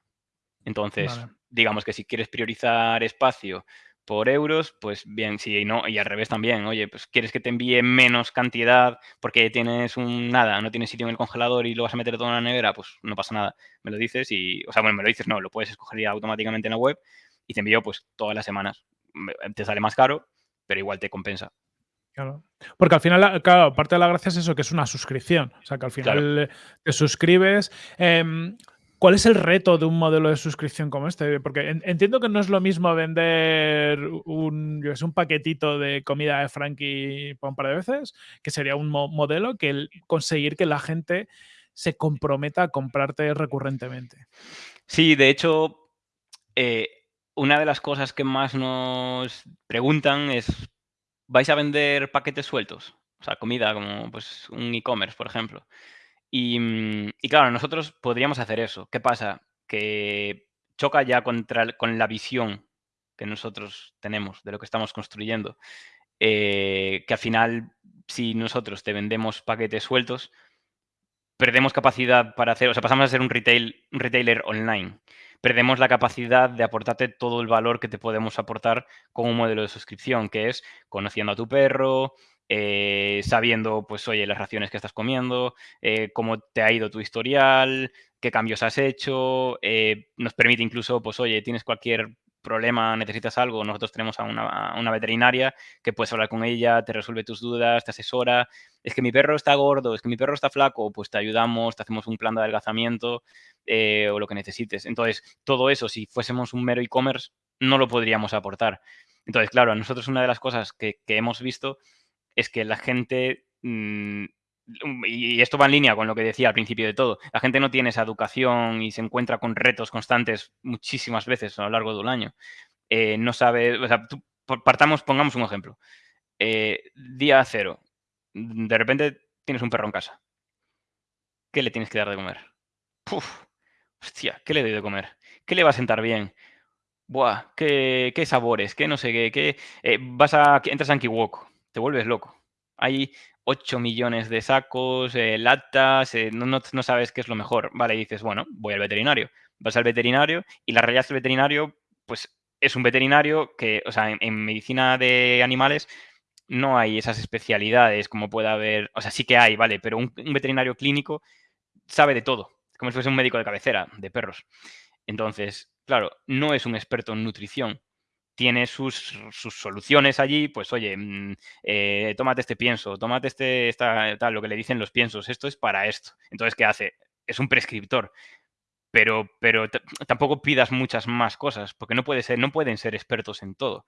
Entonces, digamos que si quieres priorizar espacio por euros, pues bien, sí y no, y al revés también, oye, pues quieres que te envíe menos cantidad porque tienes un nada, no tienes sitio en el congelador y lo vas a meter todo en la nevera, pues no pasa nada, me lo dices y, o sea, bueno, me lo dices, no, lo puedes escoger ya automáticamente en la web y te envío pues todas las semanas. Te sale más caro, pero igual te compensa. Claro. Porque al final, claro, parte de la gracia es eso, que es una suscripción. O sea, que al final te suscribes. Em, ¿Cuál es el reto de un modelo de suscripción como este? Porque entiendo que no es lo mismo vender un, un paquetito de comida de Frankie un par de veces, que sería un modelo, que conseguir que la gente se comprometa a comprarte recurrentemente. Sí, de hecho, eh, una de las cosas que más nos preguntan es, ¿vais a vender paquetes sueltos? O sea, comida como pues un e-commerce, por ejemplo. Mm, y, claro, nosotros podríamos hacer eso. ¿Qué pasa? Que choca ya contra, con la visión que nosotros tenemos de lo que estamos construyendo. Eh, que al final, si nosotros te vendemos paquetes sueltos, perdemos capacidad para hacer, o sea, pasamos a ser un, retail, un retailer online. Perdemos la capacidad de aportarte todo el valor que te podemos aportar con un modelo de suscripción, que es conociendo a tu perro, eh, sabiendo, pues, oye, las raciones que estás comiendo, eh, cómo te ha ido tu historial, qué cambios has hecho, eh, nos permite incluso, pues, oye, tienes cualquier problema, necesitas algo, nosotros tenemos a una, veterinaria que puedes hablar con ella, te resuelve tus dudas, te asesora. Es que mi perro está gordo, es que mi perro está flaco, pues te ayudamos, te hacemos un plan de adelgazamiento o lo que necesites. Entonces, todo eso, si fuésemos un mero e-commerce, no lo podríamos aportar. Entonces, claro, a nosotros una de las cosas que, que hemos visto es que la gente, mm, y esto va en línea con lo que decía al principio de todo, la gente no tiene esa educación y se encuentra con retos constantes muchísimas veces a lo largo de un año. Eh, no sabe, o sea, partamos, pongamos un ejemplo. Eh, día cero, de repente tienes un perro en casa. ¿Qué le tienes que dar de comer? Puf, hostia, ¿qué le doy de comer? ¿Qué le va a sentar bien? Buah, ¿qué, sabores? ¿Qué no sé qué? qué eh, vas a, entras a Ankiwok te vuelves loco. Hay 8 millones de sacos, eh, latas, eh, no, sabes qué es lo mejor. Vale, y dices, bueno, voy al veterinario. Vas al veterinario y la realidad es que el veterinario, pues es un veterinario que, o sea, en, medicina de animales no hay esas especialidades como puede haber, o sea, sí que hay, vale, pero un, un veterinario clínico sabe de todo, como si fuese un médico de cabecera de perros. Entonces, claro, no es un experto en nutrición, tiene sus, soluciones allí, pues oye, mm, eh, tómate este pienso, tómate este, tal, lo que le dicen los piensos, esto es para esto. Entonces, ¿qué hace? Es un prescriptor. Pero, pero tampoco pidas muchas más cosas, porque no, puede ser, no pueden ser expertos en todo.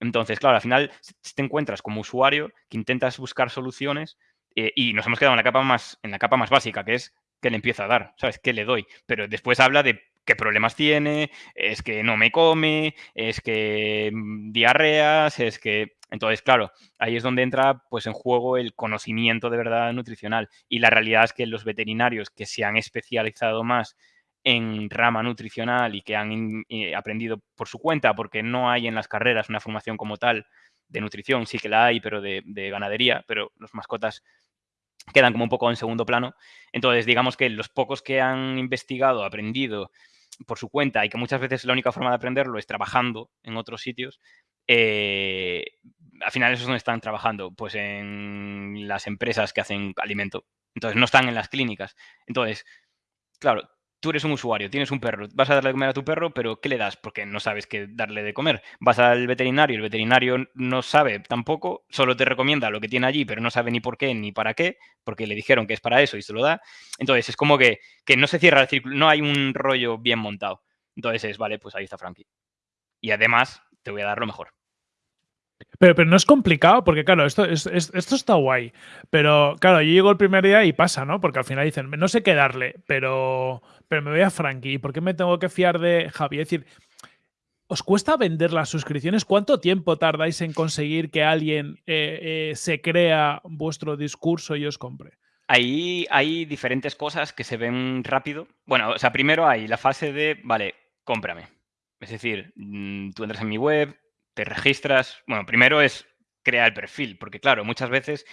Entonces, claro, al final te encuentras como usuario que intentas buscar soluciones eh, y nos hemos quedado en la capa más, en la capa más básica, que es que le empiezo a dar, ¿sabes? ¿Qué le doy? Pero después habla de qué problemas tiene, es que no me come, es que mm, diarreas, es que... Entonces, claro, ahí es donde entra pues en juego el conocimiento de verdad nutricional. Y la realidad es que los veterinarios que se han especializado más en rama nutricional y que han eh, aprendido por su cuenta, porque no hay en las carreras una formación como tal de nutrición, sí que la hay, pero de, de ganadería, pero los mascotas quedan como un poco en segundo plano. Entonces, digamos que los pocos que han investigado, aprendido por su cuenta y que muchas veces la única forma de aprenderlo es trabajando en otros sitios, eh, al final eso es donde están trabajando, pues en las empresas que hacen alimento. Entonces no están en las clínicas. Entonces, claro, tú eres un usuario, tienes un perro, vas a darle de comer a tu perro, pero ¿qué le das? Porque no sabes qué darle de comer. Vas al veterinario, el veterinario no sabe tampoco, solo te recomienda lo que tiene allí, pero no sabe ni por qué ni para qué, porque le dijeron que es para eso y se lo da. Entonces es como que, que no se cierra el círculo, no hay un rollo bien montado. Entonces es, vale, pues ahí está Frankie. Y además te voy a dar lo mejor. Pero, pero no es complicado, porque claro, esto, esto está guay. Pero claro, yo llego el primer día y pasa, ¿no? Porque al final dicen, no sé qué darle, pero, pero me voy a Frankie. ¿Por qué me tengo que fiar de Javi? Es decir, ¿os cuesta vender las suscripciones? ¿Cuánto tiempo tardáis en conseguir que alguien eh, eh, se crea vuestro discurso y os compre? Ahí hay diferentes cosas que se ven rápido. Bueno, o sea, primero hay la fase de, vale, cómprame. Es decir, mm, tú entras en mi web, te registras. Bueno, primero es crear el perfil, porque claro, muchas veces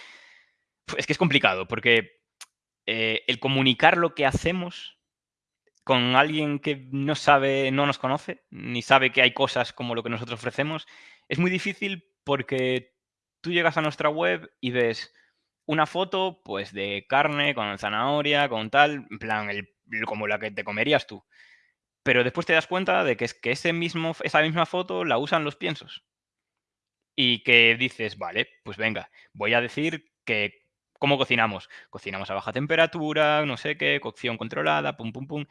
es que es complicado, porque eh, el comunicar lo que hacemos con alguien que no sabe, no nos conoce, ni sabe que hay cosas como lo que nosotros ofrecemos, es muy difícil porque tú llegas a nuestra web y ves una foto pues de carne con zanahoria, con tal, en plan, el, como la que te comerías tú. Pero después te das cuenta de que, es que ese mismo, esa misma foto la usan los piensos. Y que dices, vale, pues venga, voy a decir que cómo cocinamos. Cocinamos a baja temperatura, no sé qué, cocción controlada, pum, pum, pum.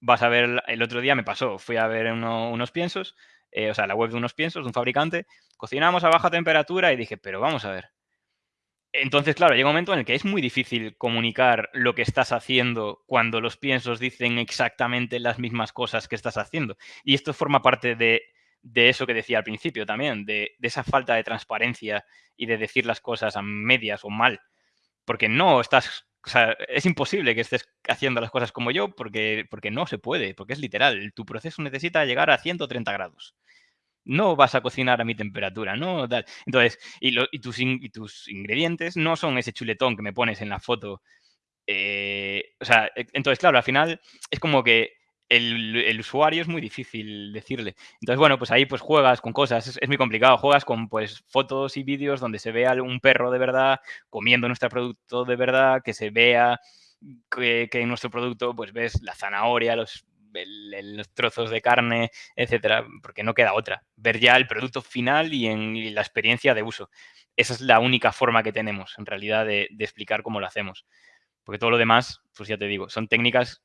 vas a ver, el otro día me pasó, fui a ver unos piensos, eh, o sea, la web de unos piensos de un fabricante, cocinamos a baja temperatura y dije, pero vamos a ver. Entonces, claro, llega un momento en el que es muy difícil comunicar lo que estás haciendo cuando los piensos dicen exactamente las mismas cosas que estás haciendo. Y esto forma parte de, eso que decía al principio también, de, de, esa falta de transparencia y de decir las cosas a medias o mal. Porque no estás es imposible que estés haciendo las cosas como yo porque, porque no se puede, porque es literal. Tu proceso necesita llegar a 130 grados. No vas a cocinar a mi temperatura, ¿no? Entonces, y, tus ingredientes no son ese chuletón que me pones en la foto. Eh, o sea, e, entonces, claro, al final es como que el, usuario es muy difícil decirle. Entonces, bueno, pues ahí pues juegas con cosas, es, muy complicado, juegas con pues fotos y vídeos donde se vea un perro de verdad comiendo nuestro producto de verdad, que se vea que, en nuestro producto pues ves la zanahoria, los, los trozos de carne, etcétera, porque no queda otra. Ver ya el producto final y en la experiencia de uso. Esa es la única forma que tenemos, en realidad, de, explicar cómo lo hacemos. Porque todo lo demás, pues ya te digo, son técnicas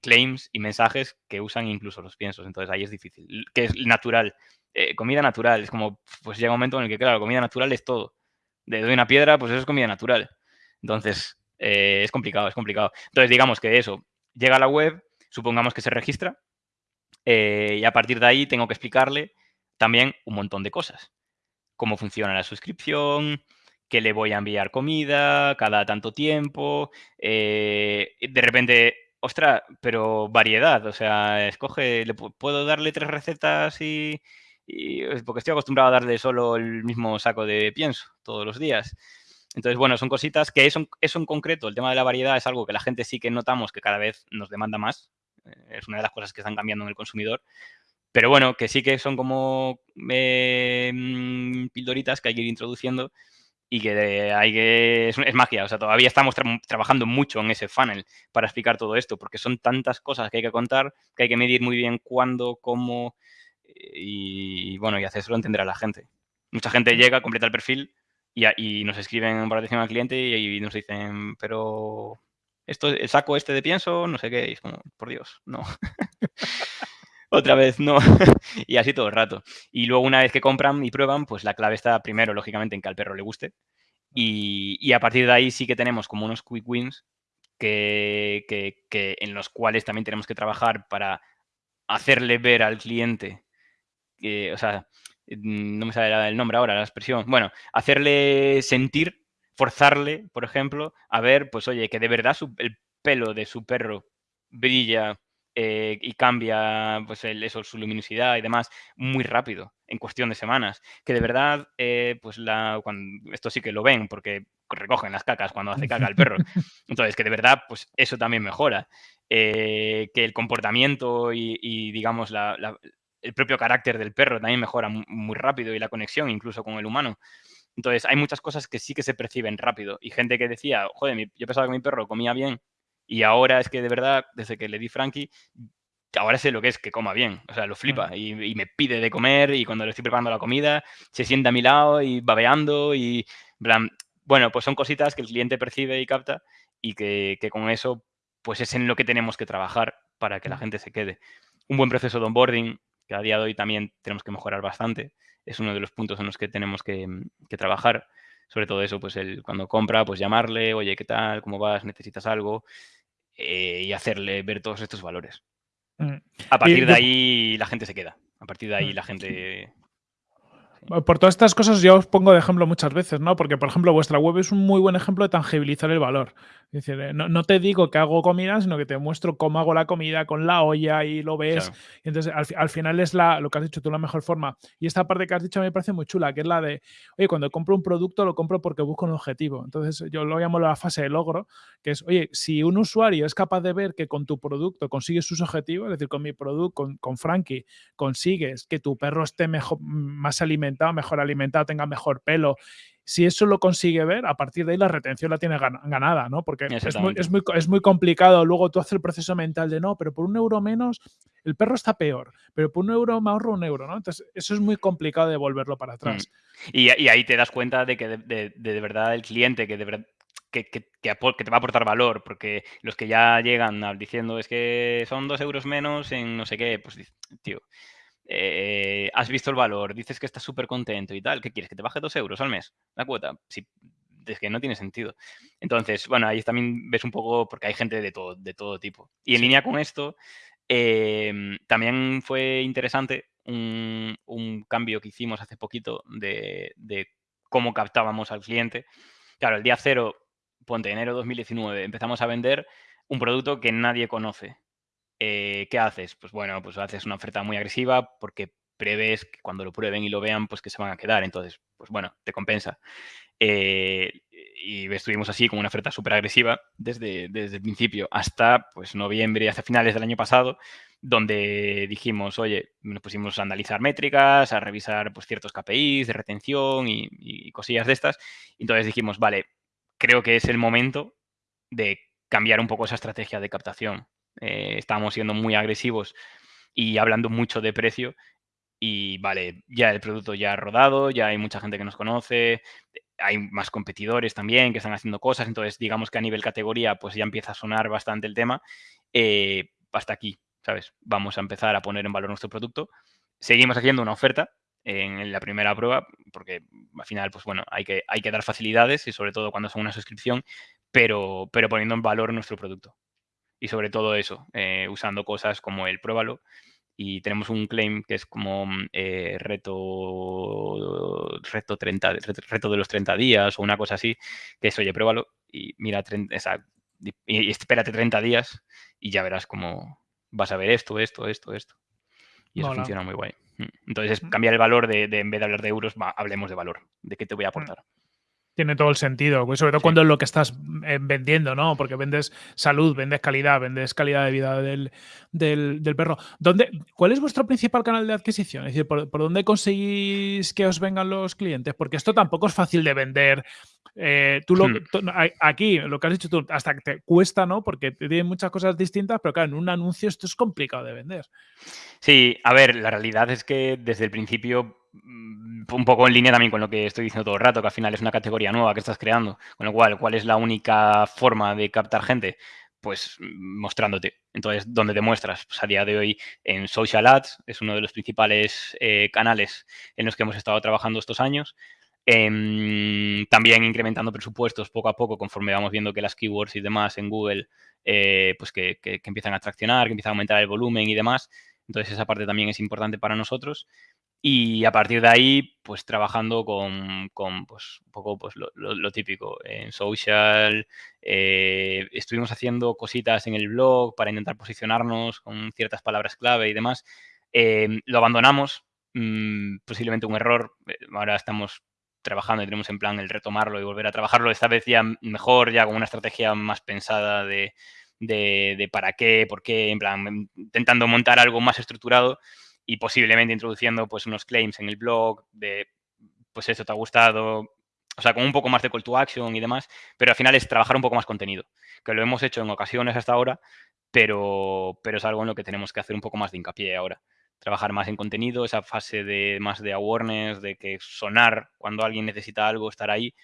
claims y mensajes que usan incluso los piensos. Entonces ahí es difícil. Que es natural. Eh, comida natural. Es como, pues llega un momento en el que, claro, comida natural es todo. De doy una piedra, pues eso es comida natural. Entonces, eh, es complicado, es complicado. Entonces, digamos que eso, llega a la web, supongamos que se registra, eh, y a partir de ahí tengo que explicarle también un montón de cosas. Cómo funciona la suscripción, que le voy a enviar comida cada tanto tiempo. de repente Ostras, pero variedad, o sea, escoge, le puedo darle tres recetas y, porque estoy acostumbrado a darle solo el mismo saco de pienso todos los días. Entonces, bueno, son cositas que eso, eso en concreto, el tema de la variedad es algo que la gente sí que notamos que cada vez nos demanda más. Eh, es una de las cosas que están cambiando en el consumidor. Pero bueno, que sí que son como eh, mm, pildoritas que hay que ir introduciendo y que hay que es, magia, o sea, todavía estamos trabajando mucho en ese funnel para explicar todo esto, porque son tantas cosas que hay que contar, que hay que medir muy bien cuándo, cómo, y bueno, y hacerlo entender a la gente. Mucha gente llega, completa el perfil y, y nos escriben por atención al cliente y, nos dicen, pero esto, el saco este de pienso, no sé qué, y es como, por Dios, no. otra vez no. y así todo el rato. Y luego una vez que compran y prueban, pues la clave está primero, lógicamente, en que al perro le guste. Y, a partir de ahí sí que tenemos como unos quick wins que, en los cuales también tenemos que trabajar para hacerle ver al cliente, o sea, no me sale el nombre ahora, la expresión, bueno, hacerle sentir, forzarle, por ejemplo, a ver, pues oye, que de verdad el pelo de su perro brilla eh, y cambia pues eso, su luminosidad y demás muy rápido, en cuestión de semanas. Que de verdad, eh, pues la, cuando, esto sí que lo ven porque recogen las cacas cuando hace caca el perro. Entonces, que de verdad, pues eso también mejora. Eh, que el comportamiento y, digamos, la, el propio carácter del perro también mejora muy rápido y la conexión incluso con el humano. Entonces, hay muchas cosas que sí que se perciben rápido. Y gente que decía, joder, yo pensaba que mi perro comía bien y ahora es que de verdad, desde que le di Frankie, ahora sé lo que es que coma bien. O sea, lo flipa y, me pide de comer y cuando le estoy preparando la comida, se sienta a mi lado y babeando y... bueno, pues son cositas que el cliente percibe y capta y que, con eso pues es en lo que tenemos que trabajar para que la gente se quede. Un buen proceso de onboarding, que a día de hoy también tenemos que mejorar bastante, es uno de los puntos en los que tenemos que, que trabajar. Sobre todo eso, pues el, cuando compra, pues llamarle, oye, ¿qué tal? ¿Cómo vas? ¿Necesitas algo? Eh, y hacerle ver todos estos valores. Mm. A partir de ahí la gente se queda. A partir de ahí mm. la gente por todas estas cosas yo os pongo de ejemplo muchas veces, ¿no? Porque, por ejemplo, vuestra web es un muy buen ejemplo de tangibilizar el valor. Es decir, eh, no, te digo que hago comida, sino que te muestro cómo hago la comida con la olla y lo ves. Y entonces, al, final es la, lo que has dicho tú, la mejor forma. Y esta parte que has dicho me parece muy chula, que es la de, oye, cuando compro un producto lo compro porque busco un objetivo. Entonces, yo lo llamo la fase de logro, que es, oye, si un usuario es capaz de ver que con tu producto consigues sus objetivos, es decir, con mi producto, con, con Frankie, consigues que tu perro esté mejor, más alimentado, mejor alimentado, tenga mejor pelo. Si eso lo consigue ver, a partir de ahí la retención la tiene ganada, ¿no? Porque es muy, es muy, complicado. Luego tú haces el proceso mental de no, pero por un euro menos el perro está peor, pero por un euro me ahorro un euro, ¿no? Entonces eso es muy complicado de volverlo para atrás. Mm. Y, ahí te das cuenta de que de, verdad el cliente que de verdad que, que, te va a aportar valor, porque los que ya llegan diciendo es que son dos euros menos en no sé qué, pues tío, eh, has visto el valor, dices que estás súper contento y tal, ¿qué quieres? ¿Que te baje dos euros al mes la cuota? Si, es que no tiene sentido. Entonces, bueno, ahí también ves un poco, porque hay gente de todo, de todo tipo. Y en línea con esto, em, también fue interesante un, cambio que hicimos hace poquito de, de cómo captábamos al cliente. Claro, el día cero ponte enero 2019, empezamos a vender un producto que nadie conoce. Eh, ¿Qué haces? Pues bueno, pues haces una oferta muy agresiva porque prevés que cuando lo prueben y lo vean, pues que se van a quedar. Entonces, pues bueno, te compensa. Eh, y estuvimos así con una oferta súper agresiva desde, desde el principio hasta pues noviembre, hasta finales del año pasado, donde dijimos, oye, nos pusimos a analizar métricas, a revisar pues, ciertos KPIs de retención y, y cosillas de estas. Entonces dijimos, vale, creo que es el momento de cambiar un poco esa estrategia de captación. Eh, estamos siendo muy agresivos y hablando mucho de precio y vale, ya el producto ya ha rodado, ya hay mucha gente que nos conoce, hay más competidores también que están haciendo cosas, entonces digamos que a nivel categoría pues ya empieza a sonar bastante el tema. Eh, hasta aquí, ¿sabes? Vamos a empezar a poner en valor nuestro producto. Seguimos haciendo una oferta, en la primera prueba, porque al final, pues bueno, hay que, hay que dar facilidades y sobre todo cuando son una suscripción, pero, pero poniendo en valor nuestro producto. Y sobre todo eso, eh, usando cosas como el pruébalo. Y tenemos un claim que es como eh, reto, reto, 30, reto de los 30 días o una cosa así, que es, oye, pruébalo y mira, y, espérate 30 días y ya verás cómo vas a ver esto, esto, esto, esto. Y eso funciona muy guay. Mm. Entonces, es cambiar el valor de, en vez de hablar de euros, hablemos de valor, de qué te voy a mm. Tiene todo el sentido, pues sobre todo cuando es lo que estás eh, vendiendo, ¿no? Porque vendes salud, vendes calidad, vendes calidad de vida del, del, perro. ¿Dónde, ¿Cuál es vuestro principal canal de adquisición? Es decir, ¿por, dónde conseguís que os vengan los clientes? Porque esto tampoco es fácil de vender. Eh, tú lo, hmm. aquí, lo que has dicho tú, hasta que te cuesta, ¿no? Porque tiene muchas cosas distintas, pero claro, en un anuncio esto es complicado de vender. Sí, a ver, la realidad es que desde el principio un poco en línea también con lo que estoy diciendo todo el rato, que al final es una categoría nueva que estás creando. Con lo cual, ¿cuál es la única forma de captar gente? Pues mm, mostrándote. Entonces, ¿dónde te muestras? Pues a día de hoy en Social Ads, es uno de los principales eh, canales en los que hemos estado trabajando estos años. Em, también incrementando presupuestos poco a poco conforme vamos viendo que las keywords y demás en Google eh, pues que, que, empiezan a traccionar, que empiezan a aumentar el volumen y demás. Entonces esa parte también es importante para nosotros. Y a partir de ahí, pues trabajando con, con pues, un poco pues, lo, típico en social. Eh, estuvimos haciendo cositas en el blog para intentar posicionarnos con ciertas palabras clave y demás. Eh, lo abandonamos, mm, posiblemente un error. Eh, ahora estamos trabajando y tenemos en plan el retomarlo y volver a trabajarlo. Esta vez ya mejor, ya con una estrategia más pensada de, de, de para qué, por qué, en plan, intentando montar algo más estructurado y posiblemente introduciendo pues unos claims en el blog de pues eso te ha gustado, o sea, con un poco más de call to action y demás, pero al final es trabajar un poco más contenido, que lo hemos hecho en ocasiones hasta ahora, pero, pero es algo en lo que tenemos que hacer un poco más de hincapié ahora. Trabajar más en contenido, esa fase de más de awareness, de que sonar cuando alguien necesita algo, estar ahí,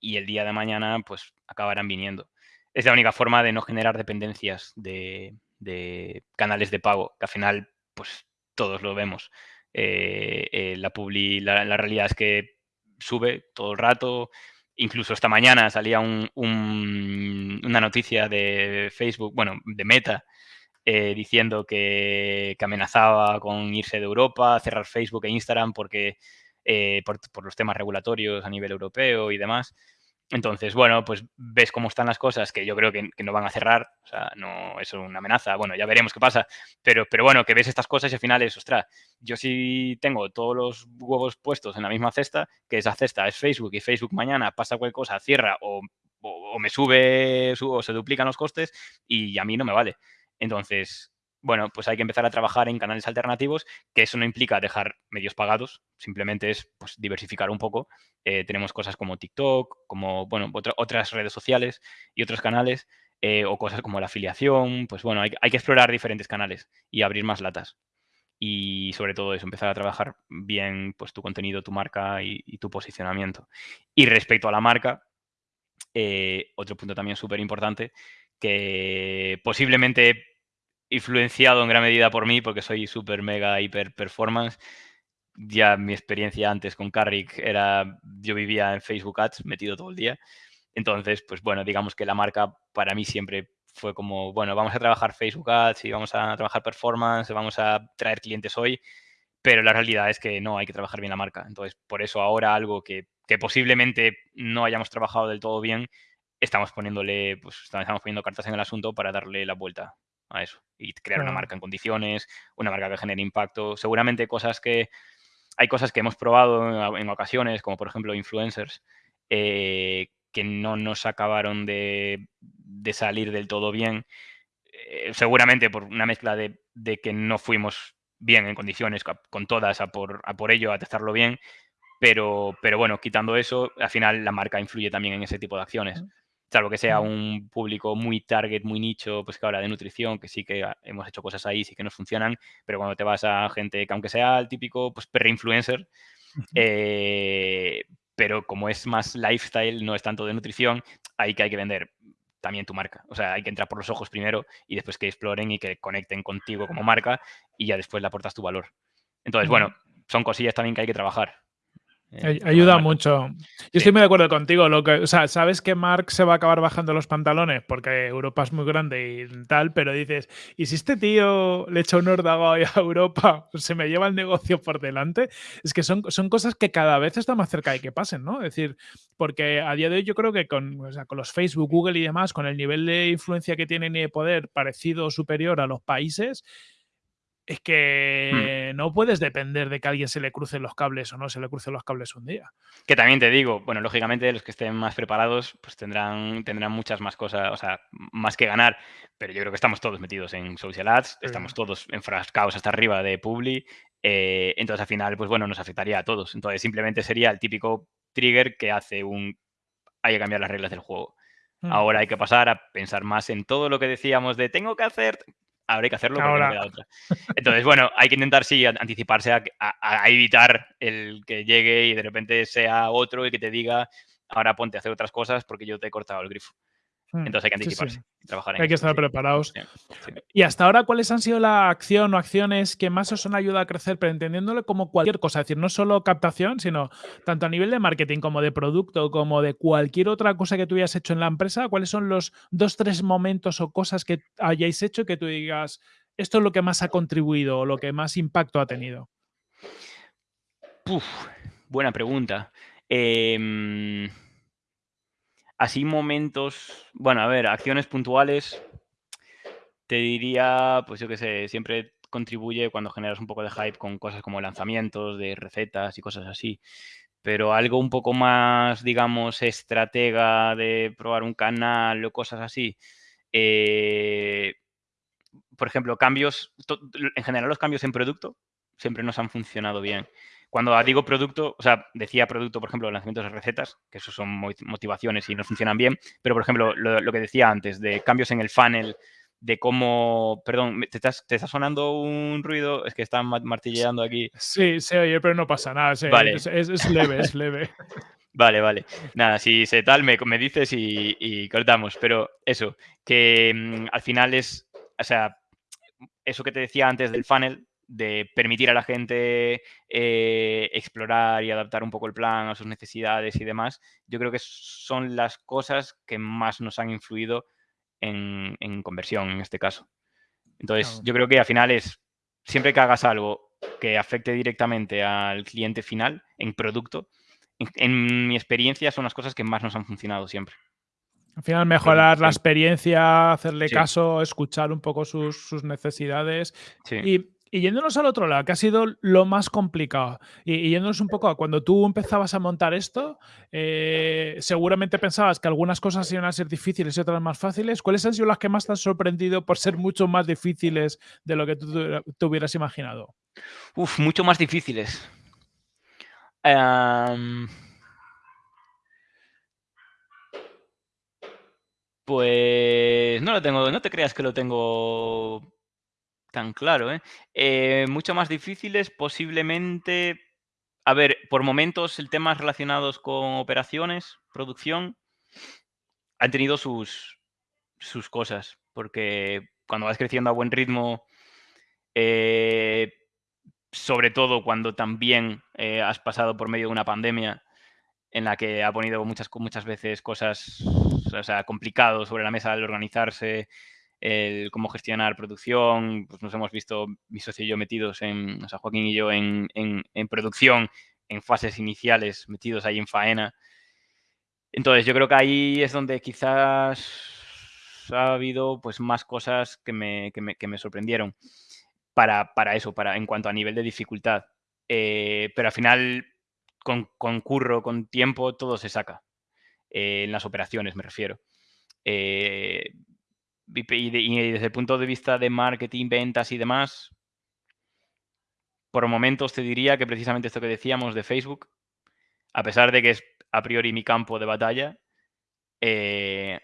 y el día de mañana pues acabarán viniendo. Es la única forma de no generar dependencias de, de canales de pago, que al final pues todos lo vemos. Eh, eh, la, la, realidad es que sube todo el rato. Incluso esta mañana salía un, una noticia de Facebook, bueno, de Meta, eh, diciendo que, amenazaba con irse de Europa, cerrar Facebook e Instagram porque por, por, los temas regulatorios a nivel europeo y demás. Entonces, bueno, pues ves cómo están las cosas, que yo creo que, no van a cerrar, o sea, no es una amenaza, bueno, ya veremos qué pasa, pero, pero bueno, que ves estas cosas y al final es, ostras, yo sí tengo todos los huevos puestos en la misma cesta, que esa cesta es Facebook y Facebook mañana pasa cualquier cosa, cierra o, o me sube o se duplican los costes y a mí no me vale. Entonces, bueno, pues hay que empezar a trabajar en canales alternativos, que eso no implica dejar medios pagados, simplemente es pues, diversificar un poco. Eh, tenemos cosas como TikTok, como, bueno, otras redes sociales y otros canales, eh, o cosas como la afiliación, pues bueno, hay, que explorar diferentes canales y abrir más latas. Y sobre todo eso, empezar a trabajar bien pues, tu contenido, tu marca y, y tu posicionamiento. Y respecto a la marca, eh, otro punto también súper importante, que posiblemente influenciado en gran medida por mí, porque soy súper mega hiper performance. Ya mi experiencia antes con Carrick era, yo vivía en Facebook Ads metido todo el día. Entonces, pues bueno, digamos que la marca para mí siempre fue como, bueno, vamos a trabajar Facebook Ads y vamos a trabajar performance, vamos a traer clientes hoy, pero la realidad es que no hay que trabajar bien la marca. Entonces, por eso ahora algo que, posiblemente no hayamos trabajado del todo bien, estamos poniéndole, pues estamos poniendo cartas en el asunto para darle la vuelta a eso y crear una marca en condiciones, una marca que genere impacto. Seguramente cosas que hay cosas que hemos probado en, ocasiones, como por ejemplo influencers, eh, que no nos acabaron de, salir del todo bien. Eh, seguramente por una mezcla de, que no fuimos bien en condiciones con todas a por, a por ello, a testarlo bien, pero, pero bueno, quitando eso, al final la marca influye también en ese tipo de acciones. Salvo que sea un público muy target, muy nicho, pues que ahora de nutrición, que sí que hemos hecho cosas ahí, sí que nos funcionan, pero cuando te vas a gente que aunque sea el típico pues influencer eh, pero como es más lifestyle, no es tanto de nutrición, ahí que hay que vender también tu marca. O sea, hay que entrar por los ojos primero y después que exploren y que conecten contigo como marca y ya después le aportas tu valor. Entonces, bueno, son cosillas también que hay que trabajar. Ayuda mucho. Yo estoy muy de acuerdo contigo. Lo que, o sea, sabes que Mark se va a acabar bajando los pantalones porque Europa es muy grande y tal, pero dices, ¿y si este tío le echa un ordago a Europa, se me lleva el negocio por delante? Es que son, son cosas que cada vez está más cerca de que pasen, ¿no? Es decir, porque a día de hoy yo creo que con, con los Facebook, Google y demás, con el nivel de influencia que tienen y de poder parecido o superior a los países, es hmm. que no puedes depender de que a alguien se le crucen los cables o no se le crucen los cables un día. Que también te digo, bueno, lógicamente los que estén más preparados pues tendrán, tendrán muchas más cosas, o sea, más que ganar, pero yo creo que estamos todos metidos en social ads, estamos todos enfrascados hasta arriba de Publi, eh, entonces al final, pues bueno, nos afectaría a todos. Entonces simplemente sería el típico trigger que hace un... hay que cambiar las reglas del juego. Hmm. Ahora hay que pasar a pensar más en todo lo que decíamos de tengo que hacer, habrá que hacerlo porque no queda otra. Entonces, bueno, hay que intentar, sí, anticiparse a, evitar el que llegue y de repente sea otro y que te diga, ahora ponte a hacer otras cosas porque yo te he cortado el grifo. Hmm, Entonces hay que anticiparse trabajar en Hay que estar preparados. Y hasta ahora, ¿cuáles han sido la acción o acciones que más os han ayudado a crecer, pero entendiéndolo como cualquier cosa? Es decir, no solo captación, sino tanto a nivel de marketing como de producto, como de cualquier otra cosa que tú hayas hecho en la empresa. ¿Cuáles son los dos, tres momentos o cosas que hayáis hecho que tú digas, esto es lo que más ha contribuido o lo que más impacto ha tenido? buena pregunta. Eh, Así momentos, bueno, a ver, acciones puntuales, te diría, pues yo qué sé, siempre contribuye cuando generas un poco de hype con cosas como lanzamientos de recetas y cosas así. Pero algo un poco más, digamos, estratega de probar un canal o cosas así. Eh, por ejemplo, cambios, en general los cambios en producto siempre nos han funcionado bien. Cuando digo producto, o sea, decía producto, por ejemplo, lanzamientos de recetas, que eso son motivaciones y no funcionan bien, pero por ejemplo, lo, que decía antes, de cambios en el funnel, de cómo, perdón, ¿te, está sonando un ruido? Es que están martilleando aquí. Sí, se oye, pero no pasa nada, vale. es, leve, es leve. Vale, vale. Nada, si se tal, me, me dices y, cortamos. Pero eso, que mm, al final es, o sea, eso que te decía antes del funnel, de permitir a la gente eh, explorar y adaptar un poco el plan a sus necesidades y demás, yo creo que son las cosas que más nos han influido en, conversión en este caso. Entonces, yo creo que al final es, siempre que hagas algo que afecte directamente al cliente final en producto, en mi experiencia son las cosas que más nos han funcionado siempre. Al final, mejorar la experiencia, hacerle caso, escuchar un poco sus, necesidades. Y, yéndonos al otro lado, que ha sido lo más complicado, y, yéndonos un poco a cuando tú empezabas a montar esto, eh, seguramente pensabas que algunas cosas iban a ser difíciles y otras más fáciles. ¿Cuáles han sido las que más te han sorprendido por ser mucho más difíciles de lo que tú te hubieras imaginado? Uf, mucho más difíciles. Pues no lo tengo, no te creas que lo tengo tan claro, ¿eh? ¿eh? mucho más difíciles, posiblemente. A ver, por momentos el temas relacionados con operaciones, producción, han tenido sus, sus cosas, porque cuando vas creciendo a buen ritmo, eh, sobre todo cuando también eh, has pasado por medio de una pandemia en la que ha ponido muchas, muchas veces cosas o sea, complicado sobre la mesa al organizarse, el cómo gestionar producción, pues nos hemos visto, mi socio y yo metidos en, o sea, Joaquín y yo en, en, producción, en fases iniciales, metidos ahí en faena. Entonces, yo creo que ahí es donde quizás ha habido pues más cosas que me, que me, que me sorprendieron para, para, eso, para, en cuanto a nivel de dificultad. Eh, pero al final, con, con, curro, con tiempo, todo se saca. Eh, en las operaciones, me refiero. Eh, y, desde el punto de vista de marketing, ventas y demás, por momentos te diría que precisamente esto que decíamos de Facebook, a pesar de que es a priori mi campo de batalla, eh,